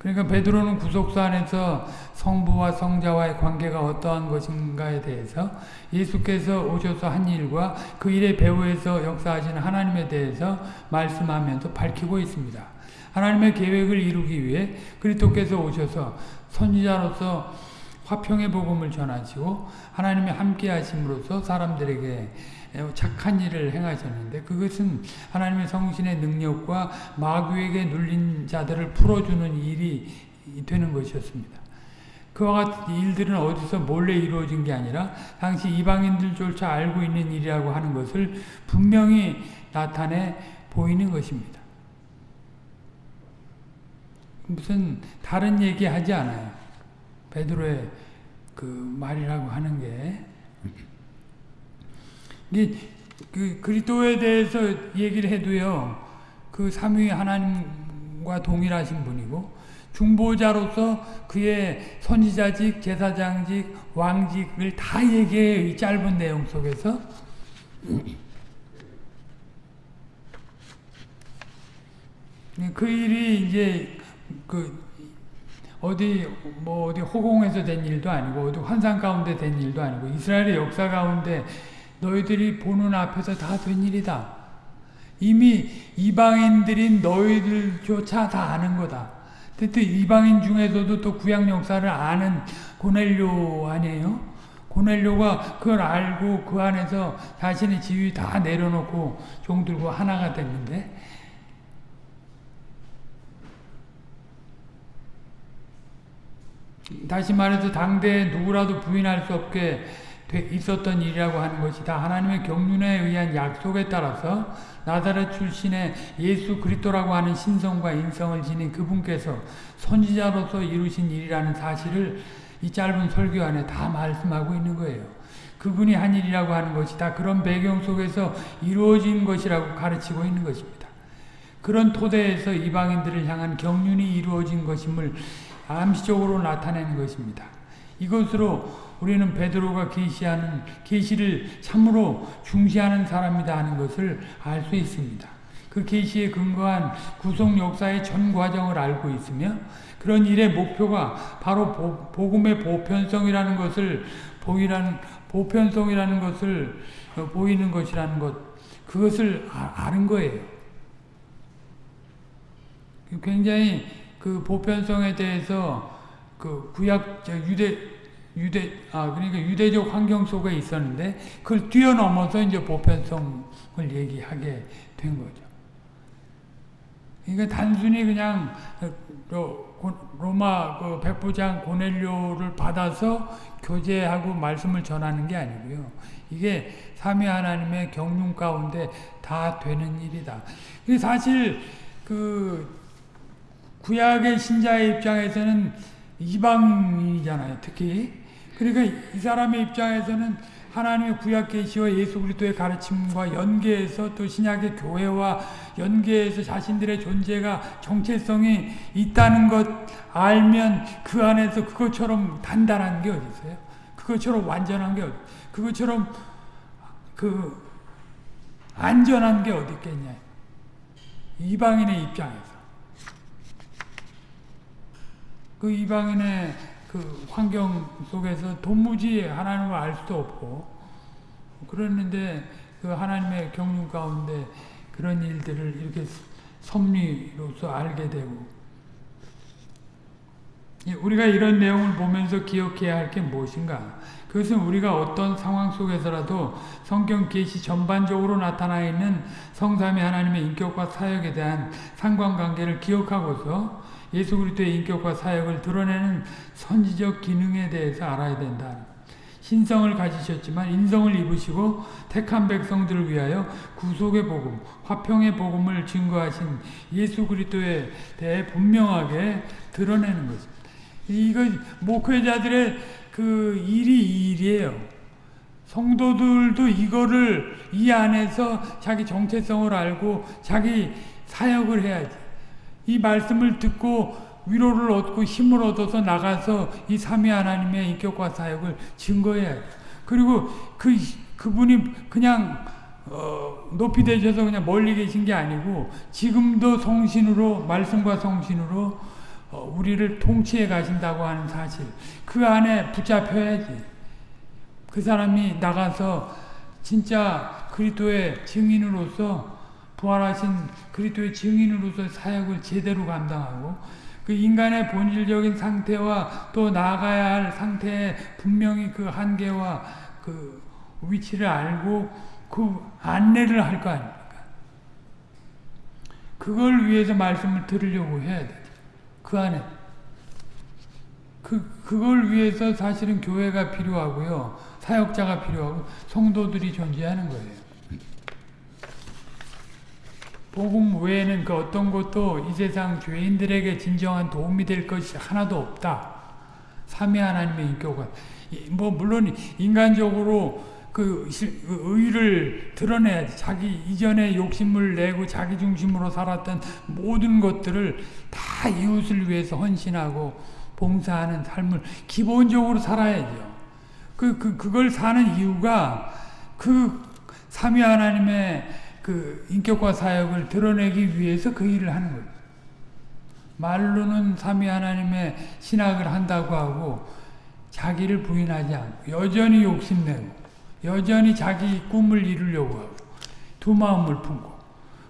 그러니까 베드로는 구속사 안에서 성부와 성자와의 관계가 어떠한 것인가에 대해서 예수께서 오셔서 한 일과 그 일의 배후에서 역사하시는 하나님에 대해서 말씀하면서 밝히고 있습니다. 하나님의 계획을 이루기 위해 그리스도께서 오셔서 선지자로서 화평의 복음을 전하시고 하나님이 함께 하심으로써 사람들에게 착한 일을 행하셨는데 그것은 하나님의 성신의 능력과 마귀에게 눌린 자들을 풀어주는 일이 되는 것이었습니다. 그와 같은 일들은 어디서 몰래 이루어진 게 아니라 당시 이방인들조차 알고 있는 일이라고 하는 것을 분명히 나타내 보이는 것입니다. 무슨 다른 얘기 하지 않아요. 베드로의 그 말이라고 하는 게 그 그리스도에 대해서 얘기를 해도요. 그 삼위 하나님과 동일하신 분이고 중보자로서 그의 선지자직, 제사장직, 왕직을 다 얘기해요. 이 짧은 내용 속에서. 그 일이 이제 그 어디 뭐 어디 허공에서 된 일도 아니고 어디 환상 가운데 된 일도 아니고 이스라엘의 역사 가운데 너희들이 보는 앞에서 다 된 일이다. 이미 이방인들인 너희들조차 다 아는 거다. 또 이방인 중에서도 또 구약 역사를 아는 고넬료 아니에요? 고넬료가 그걸 알고 그 안에서 자신의 지위 다 내려놓고 종들고 하나가 됐는데 다시 말해서 당대에 누구라도 부인할 수 없게 있었던 일이라고 하는 것이 다 하나님의 경륜에 의한 약속에 따라서 나사렛 출신의 예수 그리스도라고 하는 신성과 인성을 지닌 그분께서 선지자로서 이루신 일이라는 사실을 이 짧은 설교 안에 다 말씀하고 있는 거예요. 그분이 한 일이라고 하는 것이 다 그런 배경 속에서 이루어진 것이라고 가르치고 있는 것입니다. 그런 토대에서 이방인들을 향한 경륜이 이루어진 것임을 암시적으로 나타내는 것입니다. 이것으로 우리는 베드로가 계시하는 계시를 참으로 중시하는 사람이다 하는 것을 알 수 있습니다. 그 계시에 근거한 구속 역사의 전 과정을 알고 있으며 그런 일의 목표가 바로 보, 복음의 보편성이라는 것을 보이라는 보편성이라는 것을 어, 보이는 것이라는 것 그것을 아, 는 거예요. 굉장히 그 보편성에 대해서 그 구약 유대 유대 아 그러니까 유대적 환경 속에 있었는데 그걸 뛰어넘어서 이제 보편성을 얘기하게 된 거죠. 그러니까 단순히 그냥 로마 그 백부장 고넬료를 받아서 교제하고 말씀을 전하는 게 아니고요. 이게 삼위 하나님의 경륜 가운데 다 되는 일이다. 사실 그 구약의 신자의 입장에서는 이방인이잖아요. 특히 그러니까 이 사람의 입장에서는 하나님의 구약 계시와 예수 그리스도의 가르침과 연계해서 또 신약의 교회와 연계해서 자신들의 존재가 정체성이 있다는 것 알면 그 안에서 그것처럼 단단한 게 어디 있어요? 그것처럼 완전한 게 어디? 그것처럼 그 안전한 게 어디 있겠냐? 이방인의 입장에서 그 이방인의 그 환경 속에서 도무지 하나님을 알 수도 없고 그랬는데 그 하나님의 경륜 가운데 그런 일들을 이렇게 섭리로서 알게 되고 우리가 이런 내용을 보면서 기억해야 할 게 무엇인가? 그것은 우리가 어떤 상황 속에서라도 성경 계시 전반적으로 나타나 있는 성삼위 하나님의 인격과 사역에 대한 상관관계를 기억하고서 예수 그리스도의 인격과 사역을 드러내는 선지적 기능에 대해서 알아야 된다. 신성을 가지셨지만 인성을 입으시고 택한 백성들을 위하여 구속의 복음, 화평의 복음을 증거하신 예수 그리스도에 대해 분명하게 드러내는 것입니다. 이거 목회자들의 그 일이 이 일이에요. 성도들도 이거를 이 안에서 자기 정체성을 알고 자기 사역을 해야지. 이 말씀을 듣고 위로를 얻고 힘을 얻어서 나가서 이 삼위 하나님의 인격과 사역을 증거해야 돼. 그리고 그 그분이 그냥 어, 높이 되셔서 그냥 멀리 계신 게 아니고 지금도 성신으로 말씀과 성신으로 어, 우리를 통치해 가신다고 하는 사실 그 안에 붙잡혀야지. 그 사람이 나가서 진짜 그리스도의 증인으로서 부활하신 그리스도의 증인으로서 사역을 제대로 감당하고 그 인간의 본질적인 상태와 또 나아가야 할 상태에 분명히 그 한계와 그 위치를 알고 그 안내를 할 거 아닙니까? 그걸 위해서 말씀을 들으려고 해야 돼. 그 안에. 그, 그걸 위해서 사실은 교회가 필요하고요. 사역자가 필요하고 성도들이 존재하는 거예요. 복음 외에는 그 어떤 것도 이 세상 죄인들에게 진정한 도움이 될 것이 하나도 없다. 삼위 하나님의 인격은 뭐 물론 인간적으로 그 실- 그 의를 드러내야지. 자기 이전에 욕심을 내고 자기 중심으로 살았던 모든 것들을 다 이웃을 위해서 헌신하고 봉사하는 삶을 기본적으로 살아야죠. 그, 그, 그걸 사는 이유가 그 삼위 하나님의 그 인격과 사역을 드러내기 위해서 그 일을 하는 거예요. 말로는 삼위 하나님의 신학을 한다고 하고 자기를 부인하지 않고 여전히 욕심내고 여전히 자기 꿈을 이루려고 하고 두 마음을 품고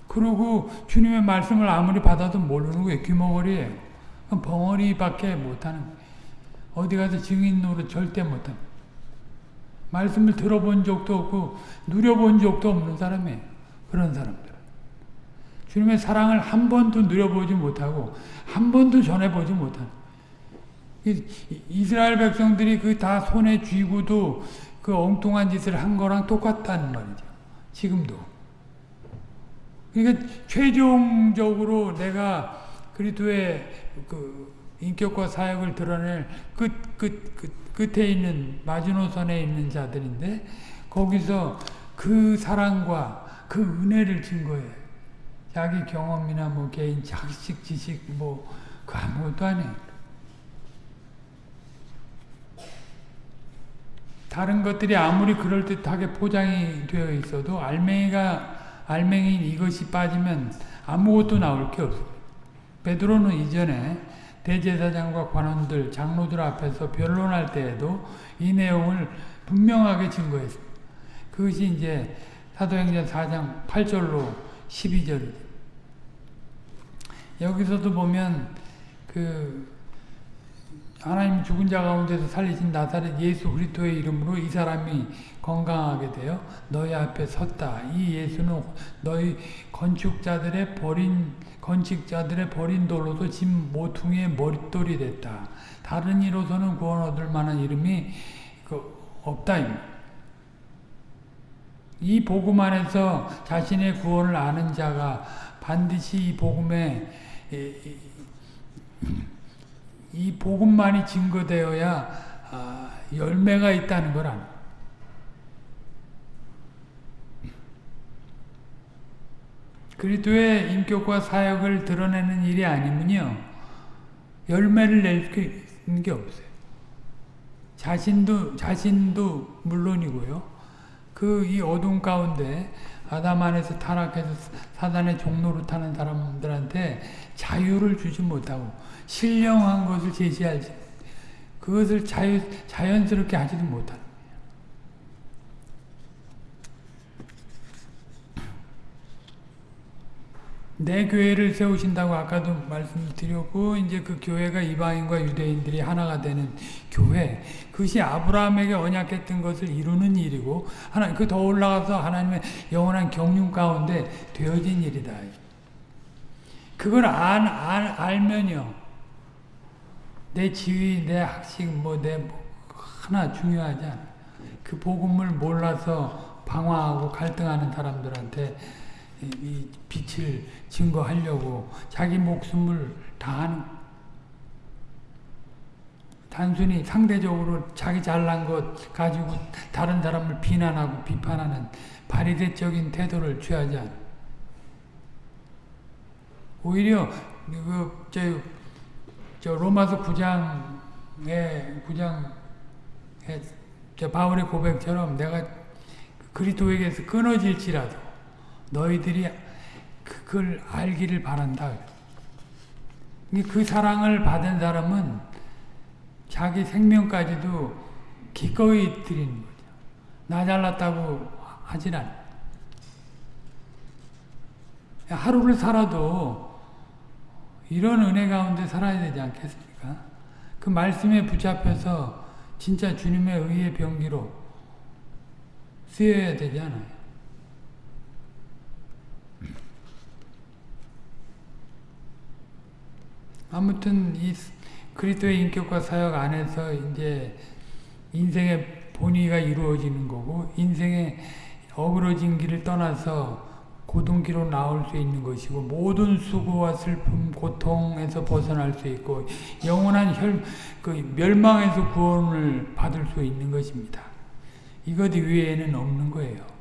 그러고 주님의 말씀을 아무리 받아도 모르는 거예요. 귀머거리예요. 벙어리밖에 못하는 거예요. 어디 가서 증인 노릇 절대 못합니다. 말씀을 들어본 적도 없고 누려본 적도 없는 사람이에요. 그런 사람들. 주님의 사랑을 한 번도 누려보지 못하고 한 번도 전해보지 이- 이스라엘 백성들이 그 다 손에 쥐고도 그 엉뚱한 짓을 한 거랑 똑같다는 말이죠. 지금도. 그러니까 최종적으로 내가 그리스도의 그 인격과 사역을 드러낼 끝, 끝, 끝, 끝에 있는 마지노선에 있는 자들인데 거기서 그 사랑과 그 은혜를 증거해. 자기 경험이나 뭐 개인 자식 지식 뭐 그 아무것도 아니에요. 다른 것들이 아무리 그럴듯하게 포장이 되어 있어도 알맹이가 알맹이인 이것이 빠지면 아무것도 나올 게 없어요. 베드로는 이전에 대제사장과 관원들, 장로들 앞에서 변론할 때에도 이 내용을 분명하게 증거했습니다. 그것이 이제 사도행전 4장 8절로 12절이죠. 여기서도 보면 그 하나님 죽은 자 가운데서 살리신 나사렛 예수 그리스도의 이름으로 이 사람이 건강하게 되어 너희 앞에 섰다. 이 예수는 너희 건축자들의 버린 건축자들의 버린 돌로도 짐 모퉁이의 머릿돌이 됐다. 다른 이로서는 구원 얻을 만한 이름이 그 없다. 이 복음 안에서 자신의 구원을 아는 자가 반드시 이 복음에 이, 이 복음만이 증거되어야 아, 열매가 있다는 걸 아는 그리스도의 인격과 사역을 드러내는 일이 아니면요 열매를 낼 게 없어요. 자신도 자신도 물론이고요. 그 이 어둠 가운데 아담 안에서 타락해서 사단의 종로로 타는 사람들한테 자유를 주지 못하고 신령한 것을 제시하지 그것을 자유, 자연스럽게 하지도 못하는 내 교회를 세우신다고 아까도 말씀드렸고 이제 그 교회가 이방인과 유대인들이 하나가 되는 교회 그것이 아브라함에게 언약했던 것을 이루는 일이고 하나 그 더 올라가서 하나님의 영원한 경륜 가운데 되어진 일이다. 그걸 안, 안 알면요 내 지위, 내 학식, 뭐내 뭐 하나 중요하지 않아. 그 복음을 몰라서 방황하고 갈등하는 사람들한테 이, 이 빛을 증거하려고 자기 목숨을 다하는 단순히 상대적으로 자기 잘난 것 가지고 다른 사람을 비난하고 비판하는 바리새적인 태도를 취하지 않아. 오히려 그, 저, 저 로마서 9장에 9장에 저 바울의 고백처럼 내가 그리스도에게서 끊어질지라도 너희들이 그걸 알기를 바란다. 그 사랑을 받은 사람은 자기 생명까지도 기꺼이 드리는 거죠. 나 잘났다고 하진 않아. 하루를 살아도 이런 은혜 가운데 살아야 되지 않겠습니까? 그 말씀에 붙잡혀서 진짜 주님의 의의 병기로 쓰여야 되지 않아요. 아무튼 이 그리스도의 인격과 사역 안에서 이제 인생의 본의가 이루어지는 거고 인생의 어그러진 길을 떠나서 고등기로 나올 수 있는 것이고 모든 수고와 슬픔, 고통에서 벗어날 수 있고 영원한 혈, 그 멸망에서 구원을 받을 수 있는 것입니다. 이것 이외에는 없는 거예요.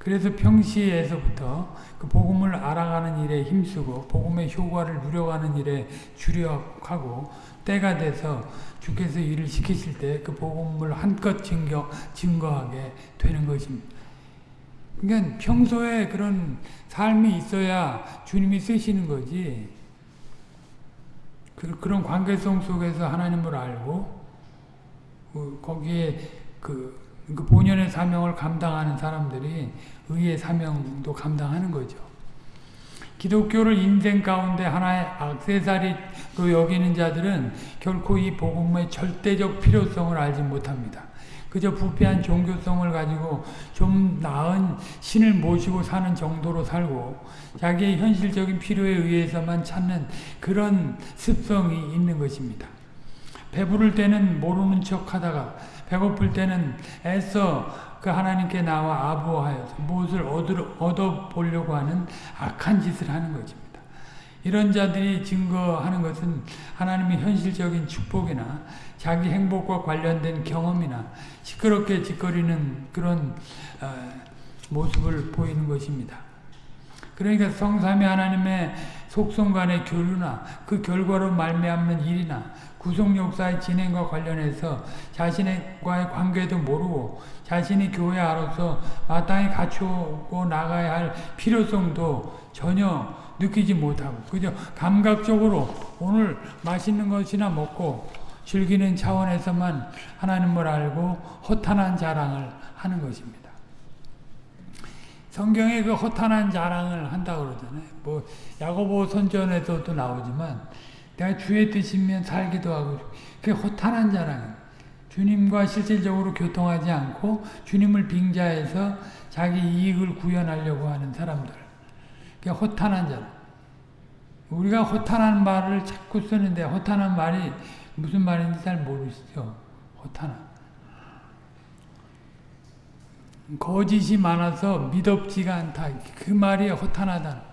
그래서 평시에서부터 그 복음을 알아가는 일에 힘쓰고 복음의 효과를 누려가는 일에 주력하고 때가 돼서 주께서 일을 시키실 때 그 복음을 한껏 증거, 증거하게 되는 것입니다. 그러니까 평소에 그런 삶이 있어야 주님이 쓰시는 거지. 그, 런 관계성 속에서 하나님을 알고 그, 거기에 그, 그 본연의 사명을 감당하는 사람들이 의의 사명도 감당하는 거죠. 기독교를 인생 가운데 하나의 악세사리로 여기는 자들은 결코 이 복음의 절대적 필요성을 알지 못합니다. 그저 부패한 종교성을 가지고 좀 나은 신을 모시고 사는 정도로 살고 자기의 현실적인 필요에 의해서만 찾는 그런 습성이 있는 것입니다. 배부를 때는 모르는 척 하다가 배고플 때는 애써 그 하나님께 나와 아부하여서 무엇을 얻어 보려고 하는 악한 짓을 하는 것입니다. 이런 자들이 증거하는 것은 하나님의 현실적인 축복이나 자기 행복과 관련된 경험이나 시끄럽게 짓거리는 그런 어, 모습을 보이는 것입니다. 그러니까 성삼위 하나님의 속성 간의 교류나 그 결과로 말미암는 일이나 구속 역사의 진행과 관련해서 자신과의 관계도 모르고 자신이 교회 안으로서 마땅히 갖추고 나가야 할 필요성도 전혀 느끼지 못하고 그저 감각적으로 오늘 맛있는 것이나 먹고 즐기는 차원에서만 하나님을 알고 허탄한 자랑을 하는 것입니다. 성경에 그 허탄한 자랑을 한다고 그러잖아요. 뭐 야고보 선전에서도 나오지만 내가 주의 뜻이면 살기도 하고 그게 허탄한 자랑 주님과 실질적으로 교통하지 않고 주님을 빙자해서 자기 이익을 구현하려고 하는 사람들. 그게 허탄한 자랑. 우리가 허탄한 말을 자꾸 쓰는데 허탄한 말이 무슨 말인지 잘 모르시죠? 허탄한. 거짓이 많아서 믿업지가 않다. 그 말이 허탄하다.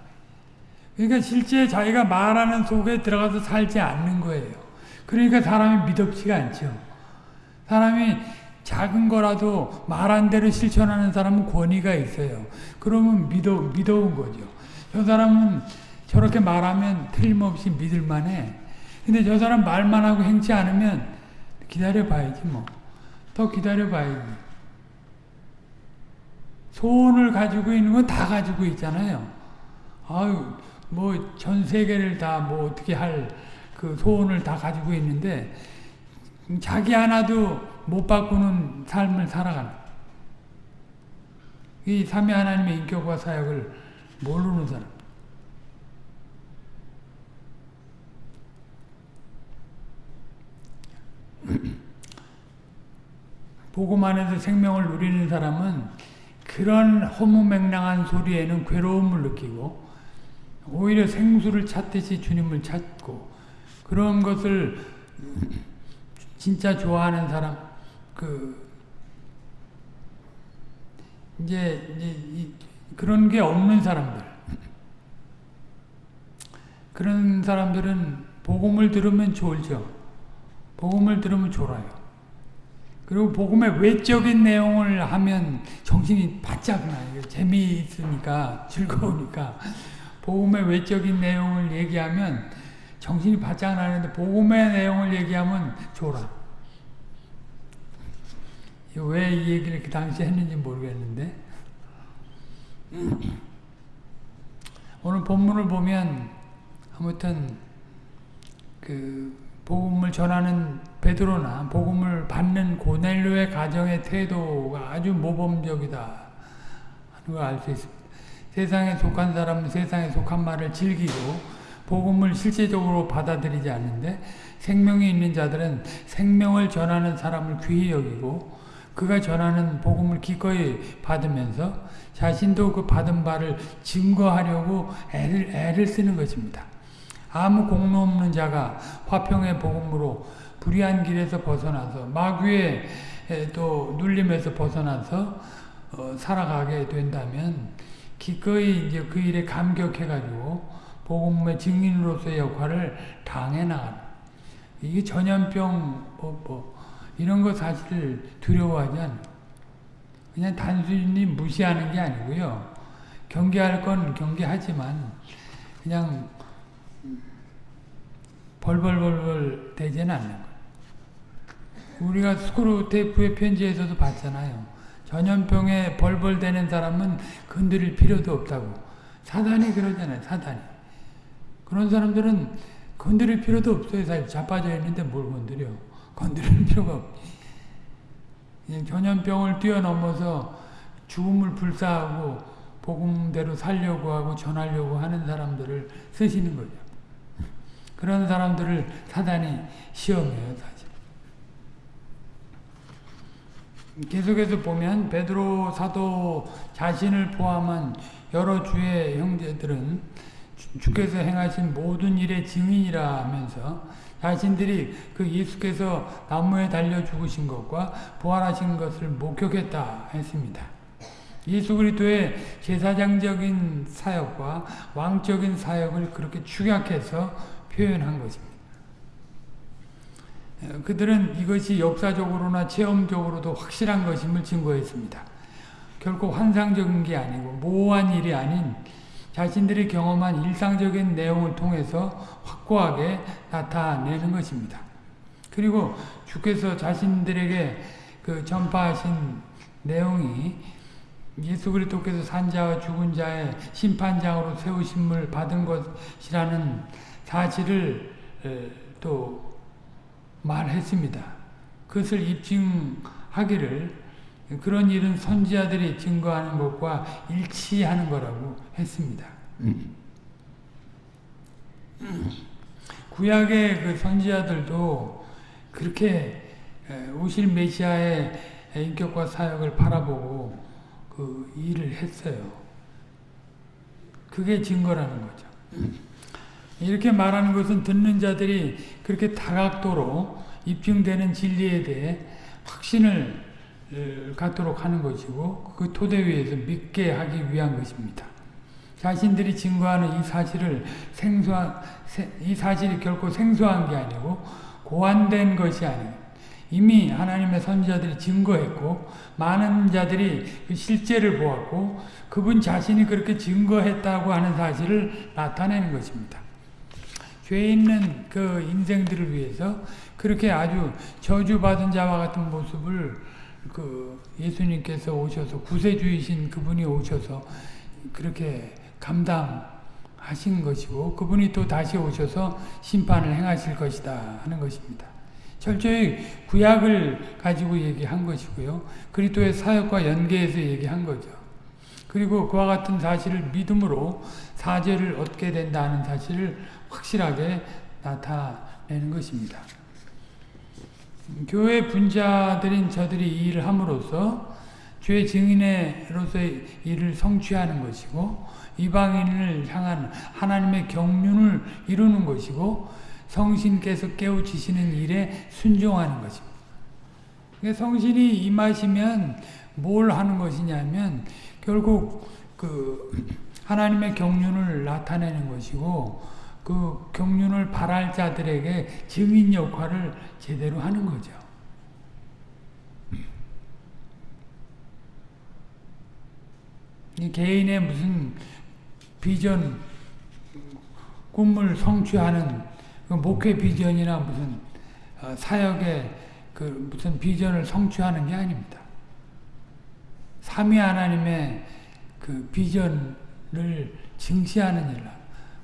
그러니까 실제 자기가 말하는 속에 들어가서 살지 않는 거예요. 그러니까 사람이 믿업지가 않죠. 사람이 작은 거라도 말한 대로 실천하는 사람은 권위가 있어요. 그러면 믿어, 믿어온 거죠. 저 사람은 저렇게 말하면 틀림없이 믿을만 해. 근데 저 사람 말만 하고 행치 않으면 기다려봐야지 뭐. 더 기다려봐야지. 소원을 가지고 있는 건 다 가지고 있잖아요. 아유, 뭐 전 세계를 다 뭐 어떻게 할 그 소원을 다 가지고 있는데 자기 하나도 못 바꾸는 삶을 살아가는 이 삼위 하나님의 인격과 사역을 모르는 사람. 복음 안에서 생명을 누리는 사람은 그런 허무맹랑한 소리에는 괴로움을 느끼고 오히려 생수를 찾듯이 주님을 찾고 그런 것을 진짜 좋아하는 사람 그 이제, 이제 그런 게 없는 사람들 그런 사람들은 복음을 들으면 좋죠. 복음을 들으면 좋아요. 그리고 복음의 외적인 내용을 하면 정신이 바짝 나요. 재미있으니까, 즐거우니까. 복음의 외적인 내용을 얘기하면 정신이 바짝 나는데, 복음의 내용을 얘기하면 좋아. 왜 이 얘기를 그 당시에 했는지 모르겠는데, 오늘 본문을 보면, 아무튼, 그, 복음을 전하는 베드로나 복음을 받는 고넬료의 가정의 태도가 아주 모범적이다 하는 걸 알 수 있습니다. 세상에 속한 사람은 세상에 속한 말을 즐기고 복음을 실제적으로 받아들이지 않는데 생명이 있는 자들은 생명을 전하는 사람을 귀히 여기고 그가 전하는 복음을 기꺼이 받으면서 자신도 그 받은 바를 증거하려고 애를, 애를 쓰는 것입니다. 아무 공로 없는 자가 화평의 복음으로 불의한 길에서 벗어나서 마귀의 또 눌림에서 벗어나서 어, 살아가게 된다면 기꺼이 이제 그 일에 감격해가지고 복음의 증인으로서의 역할을 당해 나가는 이게 전염병 뭐, 뭐 이런 거 사실 두려워하지 않아요. 그냥 단순히 무시하는 게 아니고요. 경계할 건 경계하지만 그냥 벌벌벌벌 되지는 않는 거예요. 우리가 스크루테이프의 편지에서도 봤잖아요. 전염병에 벌벌대는 사람은 건드릴 필요도 없다고. 사단이 그러잖아요. 사단이. 그런 사람들은 건드릴 필요도 없어요. 사실 자빠져 있는데 뭘 건드려. 건드릴 필요가 없 전염병을 뛰어넘어서 죽음을 불사하고 복음대로 살려고 하고 전하려고 하는 사람들을 쓰시는 거죠. 그런 사람들을 사단이 시험해요. 사실. 계속해서 보면 베드로 사도 자신을 포함한 여러 주의 형제들은 주께서 행하신 모든 일의 증인이라 하면서 자신들이 그 예수께서 나무에 달려 죽으신 것과 부활하신 것을 목격했다 했습니다. 예수 그리스도의 제사장적인 사역과 왕적인 사역을 그렇게 축약해서 표현한 것입니다. 그들은 이것이 역사적으로나 체험적으로도 확실한 것임을 증거했습니다. 결코 환상적인 게 아니고 모호한 일이 아닌 자신들이 경험한 일상적인 내용을 통해서 확고하게 나타내는 것입니다. 그리고 주께서 자신들에게 그 전파하신 내용이 예수 그리스도께서 산 자와 죽은 자의 심판장으로 세우심을 받은 것이라는 사실을 또 말했습니다. 그것을 입증하기를 그런 일은 선지자들이 증거하는 것과 일치하는 거라고 했습니다. 구약의 그 선지자들도 그렇게 오실 메시아의 인격과 사역을 바라보고 그 일을 했어요. 그게 증거라는 거죠. 이렇게 말하는 것은 듣는 자들이 그렇게 다각도로 입증되는 진리에 대해 확신을 갖도록 하는 것이고 그 토대 위에서 믿게 하기 위한 것입니다. 자신들이 증거하는 이 사실을 생소한 이 사실이 결코 생소한 게 아니고 고안된 것이 아니고 이미 하나님의 선지자들이 증거했고 많은 자들이 그 실제를 보았고 그분 자신이 그렇게 증거했다고 하는 사실을 나타내는 것입니다. 죄 있는 그 인생들을 위해서 그렇게 아주 저주받은 자와 같은 모습을 그 예수님께서 오셔서 구세주이신 그분이 오셔서 그렇게 감당하신 것이고 그분이 또 다시 오셔서 심판을 행하실 것이다 하는 것입니다. 철저히 구약을 가지고 얘기한 것이고요. 그리스도의 사역과 연계해서 얘기한 거죠. 그리고 그와 같은 사실을 믿음으로 사죄를 얻게 된다는 사실을 확실하게 나타내는 것입니다. 교회 분자들인 저들이 이 일을 함으로써 죄 증인으로서의 일을 성취하는 것이고 이방인을 향한 하나님의 경륜을 이루는 것이고 성신께서 깨우치시는 일에 순종하는 것입니다. 그러니까 성신이 임하시면 뭘 하는 것이냐면 결국 그 하나님의 경륜을 나타내는 것이고 그 경륜을 바랄 자들에게 증인 역할을 제대로 하는 거죠. 개인의 무슨 비전, 꿈을 성취하는 그 목회 비전이나 무슨 어, 사역의 그 무슨 비전을 성취하는 게 아닙니다. 삼위 하나님의 그 비전을 증시하는 일을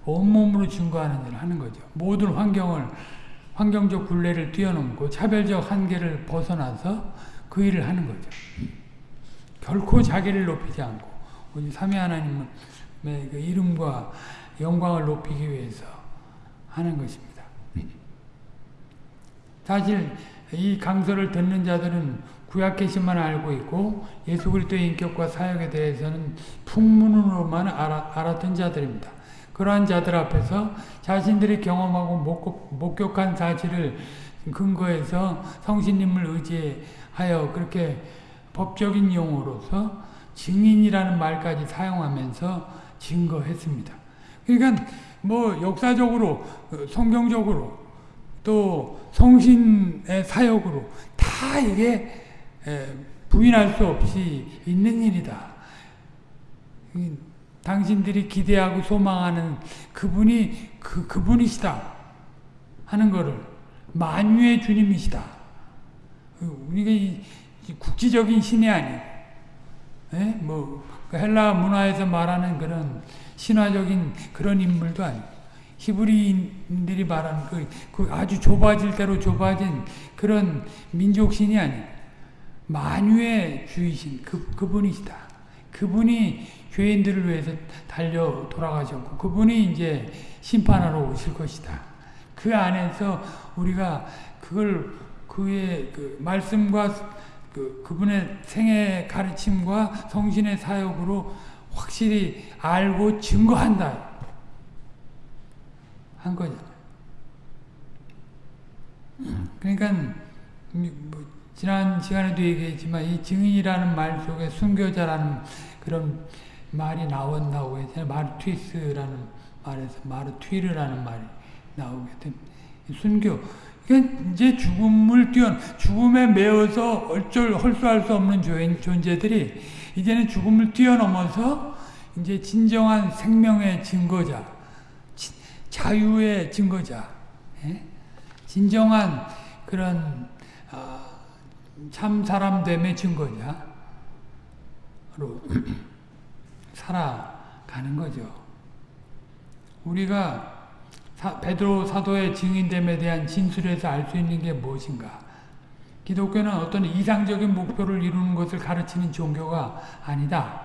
온몸으로 증거하는 일을 하는 거죠. 모든 환경을 환경적 굴레를 뛰어넘고 차별적 한계를 벗어나서 그 일을 하는 거죠. 결코 자기를 높이지 않고 오직 삼위 하나님의 그 이름과 영광을 높이기 위해서 하는 것입니다. 사실 이 강서를 듣는 자들은 구약 계시만 알고 있고 예수 그리스도의 인격과 사역에 대해서는 풍문으로만 알아, 알았던 자들입니다. 그러한 자들 앞에서 자신들이 경험하고 목격한 사실을 근거해서 성신님을 의지하여 그렇게 법적인 용어로서 증인이라는 말까지 사용하면서 증거했습니다. 그러니까 뭐 역사적으로 성경적으로 또 성신의 사역으로 다 이게 부인할 수 없이 있는 일이다. 당신들이 기대하고 소망하는 그분이 그 그분이시다 하는 것을 만유의 주님이시다. 우리가 국지적인 신이 아니고, 예? 뭐그 헬라 문화에서 말하는 그런 신화적인 그런 인물도 아니고, 히브리인들이 말하는 그, 그 아주 좁아질 대로 좁아진 그런 민족신이 아니고, 만유의 주이신 그, 그분이시다. 그분이 죄인들을 위해서 달려 돌아가셨고, 그분이 이제 심판하러 오실 것이다. 그 안에서 우리가 그걸 그의 그 말씀과 그, 그분의 생애 가르침과 성신의 사역으로 확실히 알고 증거한다. 한 거잖아요. 그러니까, 뭐 지난 시간에도 얘기했지만, 이 증인이라는 말 속에 순교자라는 그런 말이 나온다고 했잖아요. 마르튀스라는 말에서 마르튀르라는 말이 나오게 됩니다. 순교. 이제 죽음을 뛰어 죽음에 매어서 어쩔 헐수할 수 없는 존재들이 이제는 죽음을 뛰어넘어서 이제 진정한 생명의 증거자, 자유의 증거자, 예? 진정한 그런 어, 참 사람됨의 증거자로 살아가는 거죠. 우리가 사, 베드로 사도의 증인됨에 대한 진술에서 알 수 있는 게 무엇인가? 기독교는 어떤 이상적인 목표를 이루는 것을 가르치는 종교가 아니다.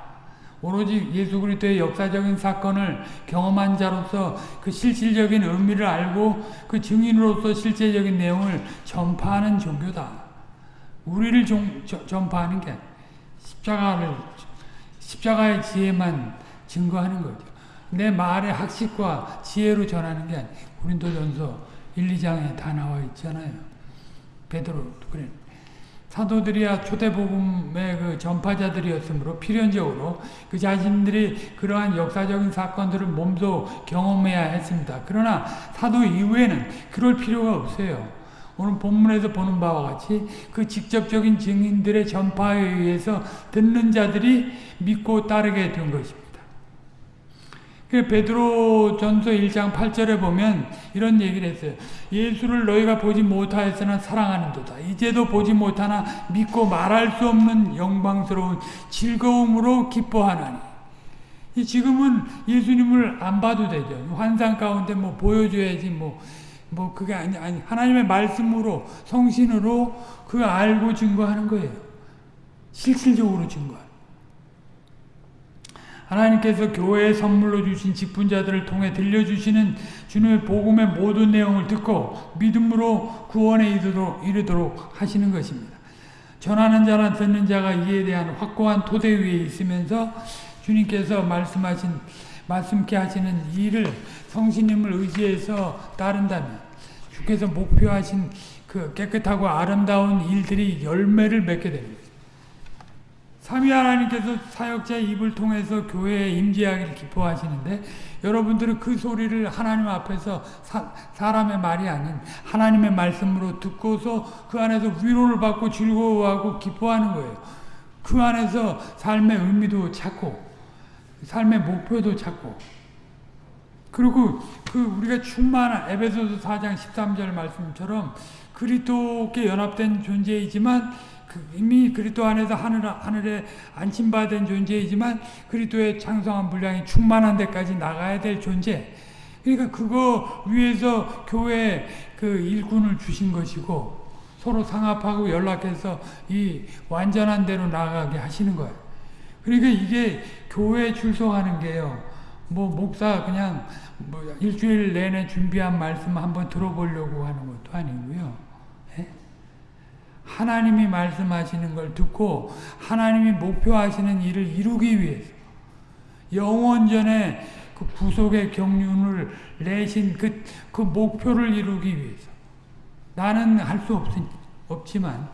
오로지 예수 그리스도의 역사적인 사건을 경험한 자로서 그 실질적인 의미를 알고 그 증인으로서 실제적인 내용을 전파하는 종교다. 우리를 종, 저, 전파하는 게 십자가를 십자가의 지혜만 증거하는 거죠. 내 말의 학식과 지혜로 전하는 게. 고린도전서 1, 2장에 다 나와 있잖아요. 베드로 그래. 사도들이야 초대복음의 그 전파자들이었으므로 필연적으로 그 자신들이 그러한 역사적인 사건들을 몸소 경험해야 했습니다. 그러나 사도 이후에는 그럴 필요가 없어요. 오늘 본문에서 보는 바와 같이 그 직접적인 증인들의 전파에 의해서 듣는 자들이 믿고 따르게 된 것입니다. 그 베드로 전서 1장 8절에 보면 이런 얘기를 했어요. 예수를 너희가 보지 못하였으나 사랑하는 도다. 이제도 보지 못하나 믿고 말할 수 없는 영광스러운 즐거움으로 기뻐하나니. 지금은 예수님을 안 봐도 되죠. 환상 가운데 뭐 보여줘야지 뭐, 뭐 그게 아니, 아니, 하나님의 말씀으로, 성신으로 그 알고 증거하는 거예요. 실질적으로 증거하는 하나님께서 교회에 선물로 주신 직분자들을 통해 들려주시는 주님의 복음의 모든 내용을 듣고 믿음으로 구원에 이르도록, 이르도록 하시는 것입니다. 전하는 자나 듣는 자가 이에 대한 확고한 토대 위에 있으면서 주님께서 말씀하신 말씀케 하시는 일을 성신님을 의지해서 따른다면 주께서 목표하신 그 깨끗하고 아름다운 일들이 열매를 맺게 됩니다. 삼위 하나님께서 사역자의 입을 통해서 교회에 임재하기를 기뻐하시는데 여러분들은 그 소리를 하나님 앞에서 사, 사람의 말이 아닌 하나님의 말씀으로 듣고서 그 안에서 위로를 받고 즐거워하고 기뻐하는 거예요. 그 안에서 삶의 의미도 찾고 삶의 목표도 찾고 그리고 그 우리가 충만한 에베소서 4장 13절 말씀처럼 그리스도께 연합된 존재이지만 그 이미 그리스도 안에서 하늘, 하늘에 안침받은 존재이지만 그리스도의 창성한 분량이 충만한 데까지 나가야 될 존재. 그러니까 그거 위해서 교회 그 일꾼을 주신 것이고 서로 상합하고 연락해서 이 완전한 대로 나가게 하시는 거예요. 그러니까 이게 교회에 출석하는 게요. 뭐 목사 그냥 뭐 일주일 내내 준비한 말씀 한번 들어보려고 하는 것도 아니고요. 하나님이 말씀하시는 걸 듣고 하나님이 목표하시는 일을 이루기 위해서 영원전에 그 구속의 경륜을 내신 그, 그 목표를 이루기 위해서 나는 할 수 없지만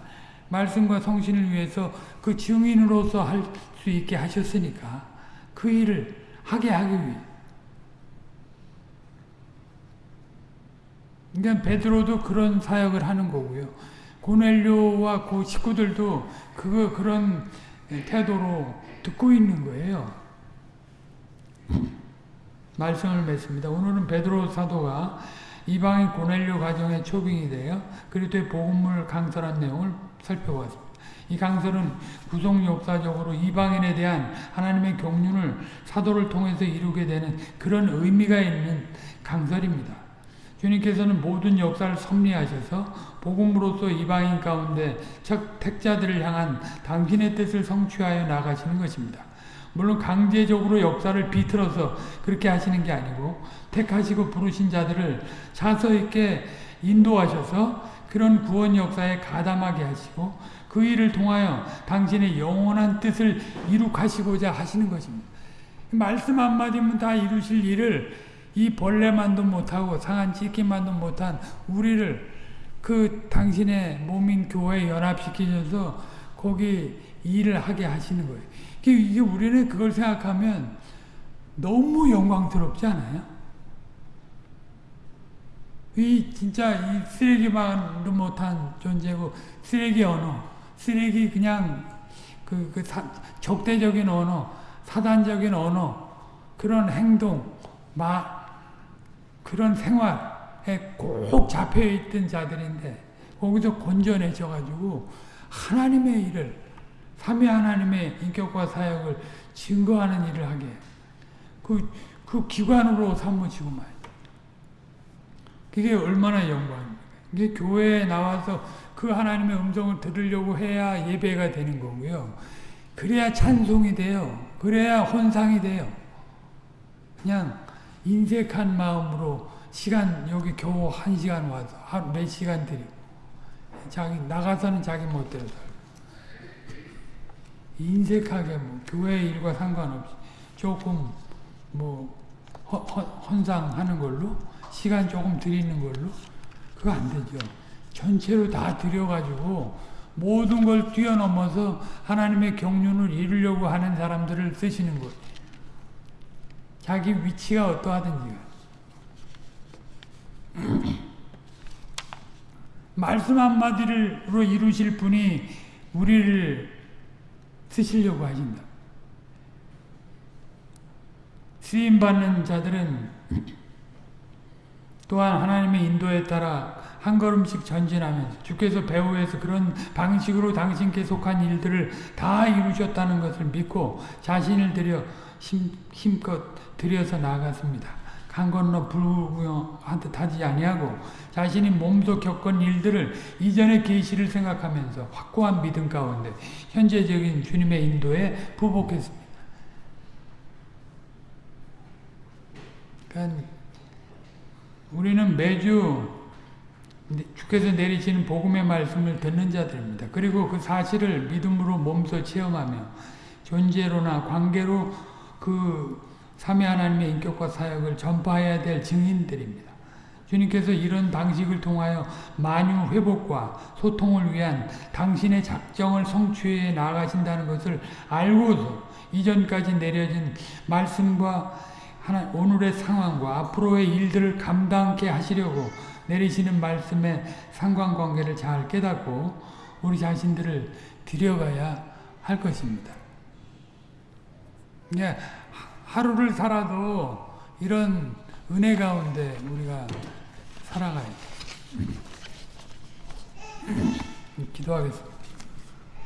말씀과 성신을 위해서 그 증인으로서 할 수 있게 하셨으니까 그 일을 하게 하기 위해 그러니까 베드로도 그런 사역을 하는 거고요. 고넬료와 그 식구들도 그거 그런 태도로 듣고 있는 거예요. 말씀을 맺습니다. 오늘은 베드로 사도가 이방인 고넬료 가정의 초빙이 되어 그리스도의 복음을 강설한 내용을 살펴보았습니다. 이 강설은 구속 역사적으로 이방인에 대한 하나님의 경륜을 사도를 통해서 이루게 되는 그런 의미가 있는 강설입니다. 주님께서는 모든 역사를 섭리하셔서 복음으로서 이방인 가운데 즉 택자들을 향한 당신의 뜻을 성취하여 나가시는 것입니다. 물론 강제적으로 역사를 비틀어서 그렇게 하시는 게 아니고 택하시고 부르신 자들을 자서 있게 인도하셔서 그런 구원 역사에 가담하게 하시고 그 일을 통하여 당신의 영원한 뜻을 이룩하시고자 하시는 것입니다. 말씀 한마디면 다 이루실 일을 이 벌레만도 못하고 상한 찢기만도 못한 우리를 그 당신의 몸인 교회에 연합시키셔서 거기 일을 하게 하시는 거예요. 이게 우리는 그걸 생각하면 너무 영광스럽지 않아요? 이 진짜 이 쓰레기만도 못한 존재고 쓰레기 언어, 쓰레기 그냥 그, 그 사, 적대적인 언어, 사단적인 언어, 그런 행동, 마, 그런 생활에 꼭 잡혀있던 자들인데 거기서 건져내셔가지고 하나님의 일을 삼위 하나님의 인격과 사역을 증거하는 일을 하게. 그, 그 기관으로 삼으시고 말 그게 얼마나 영광입니까? 이게 교회에 나와서 그 하나님의 음성을 들으려고 해야 예배가 되는 거고요. 그래야 찬송이 돼요. 그래야 혼상이 돼요. 그냥 인색한 마음으로 시간 여기 겨우 한 시간 와서 몇 시간 드리고 자기 나가서는 자기 살고 인색하게 뭐 교회 일과 상관없이 조금 뭐 헌상하는 걸로 시간 조금 드리는 걸로 그거 안 되죠. 전체로 다 드려가지고 모든 걸 뛰어넘어서 하나님의 경륜을 이루려고 하는 사람들을 쓰시는 거예요. 자기 위치가 어떠하든지 말씀 한마디로 이루실 분이 우리를 쓰시려고 하신다. 쓰임받는 자들은 또한 하나님의 인도에 따라 한 걸음씩 전진하면서 주께서 배후에서 그런 방식으로 당신께 속한 일들을 다 이루셨다는 것을 믿고 자신을 들여 힘, 힘껏 들여서 나갔습니다. 강 건너 불구경한 듯 하지 아니하고 자신이 몸소 겪은 일들을 이전의 계시를 생각하면서 확고한 믿음 가운데 현재적인 주님의 인도에 부복했습니다. 그러니까 우리는 매주 주께서 내리시는 복음의 말씀을 듣는 자들입니다. 그리고 그 사실을 믿음으로 몸소 체험하며 존재로나 관계로 그 삼위 하나님의 인격과 사역을 전파해야 될 증인들입니다. 주님께서 이런 방식을 통하여 만유 회복과 소통을 위한 당신의 작정을 성취해 나가신다는 것을 알고서 이전까지 내려진 말씀과 하나, 오늘의 상황과 앞으로의 일들을 감당케 하시려고 내리시는 말씀의 상관관계를 잘 깨닫고 우리 자신들을 들여가야 할 것입니다. 예, 하루를 살아도 이런 은혜 가운데 우리가 살아가야 돼. 기도하겠습니다.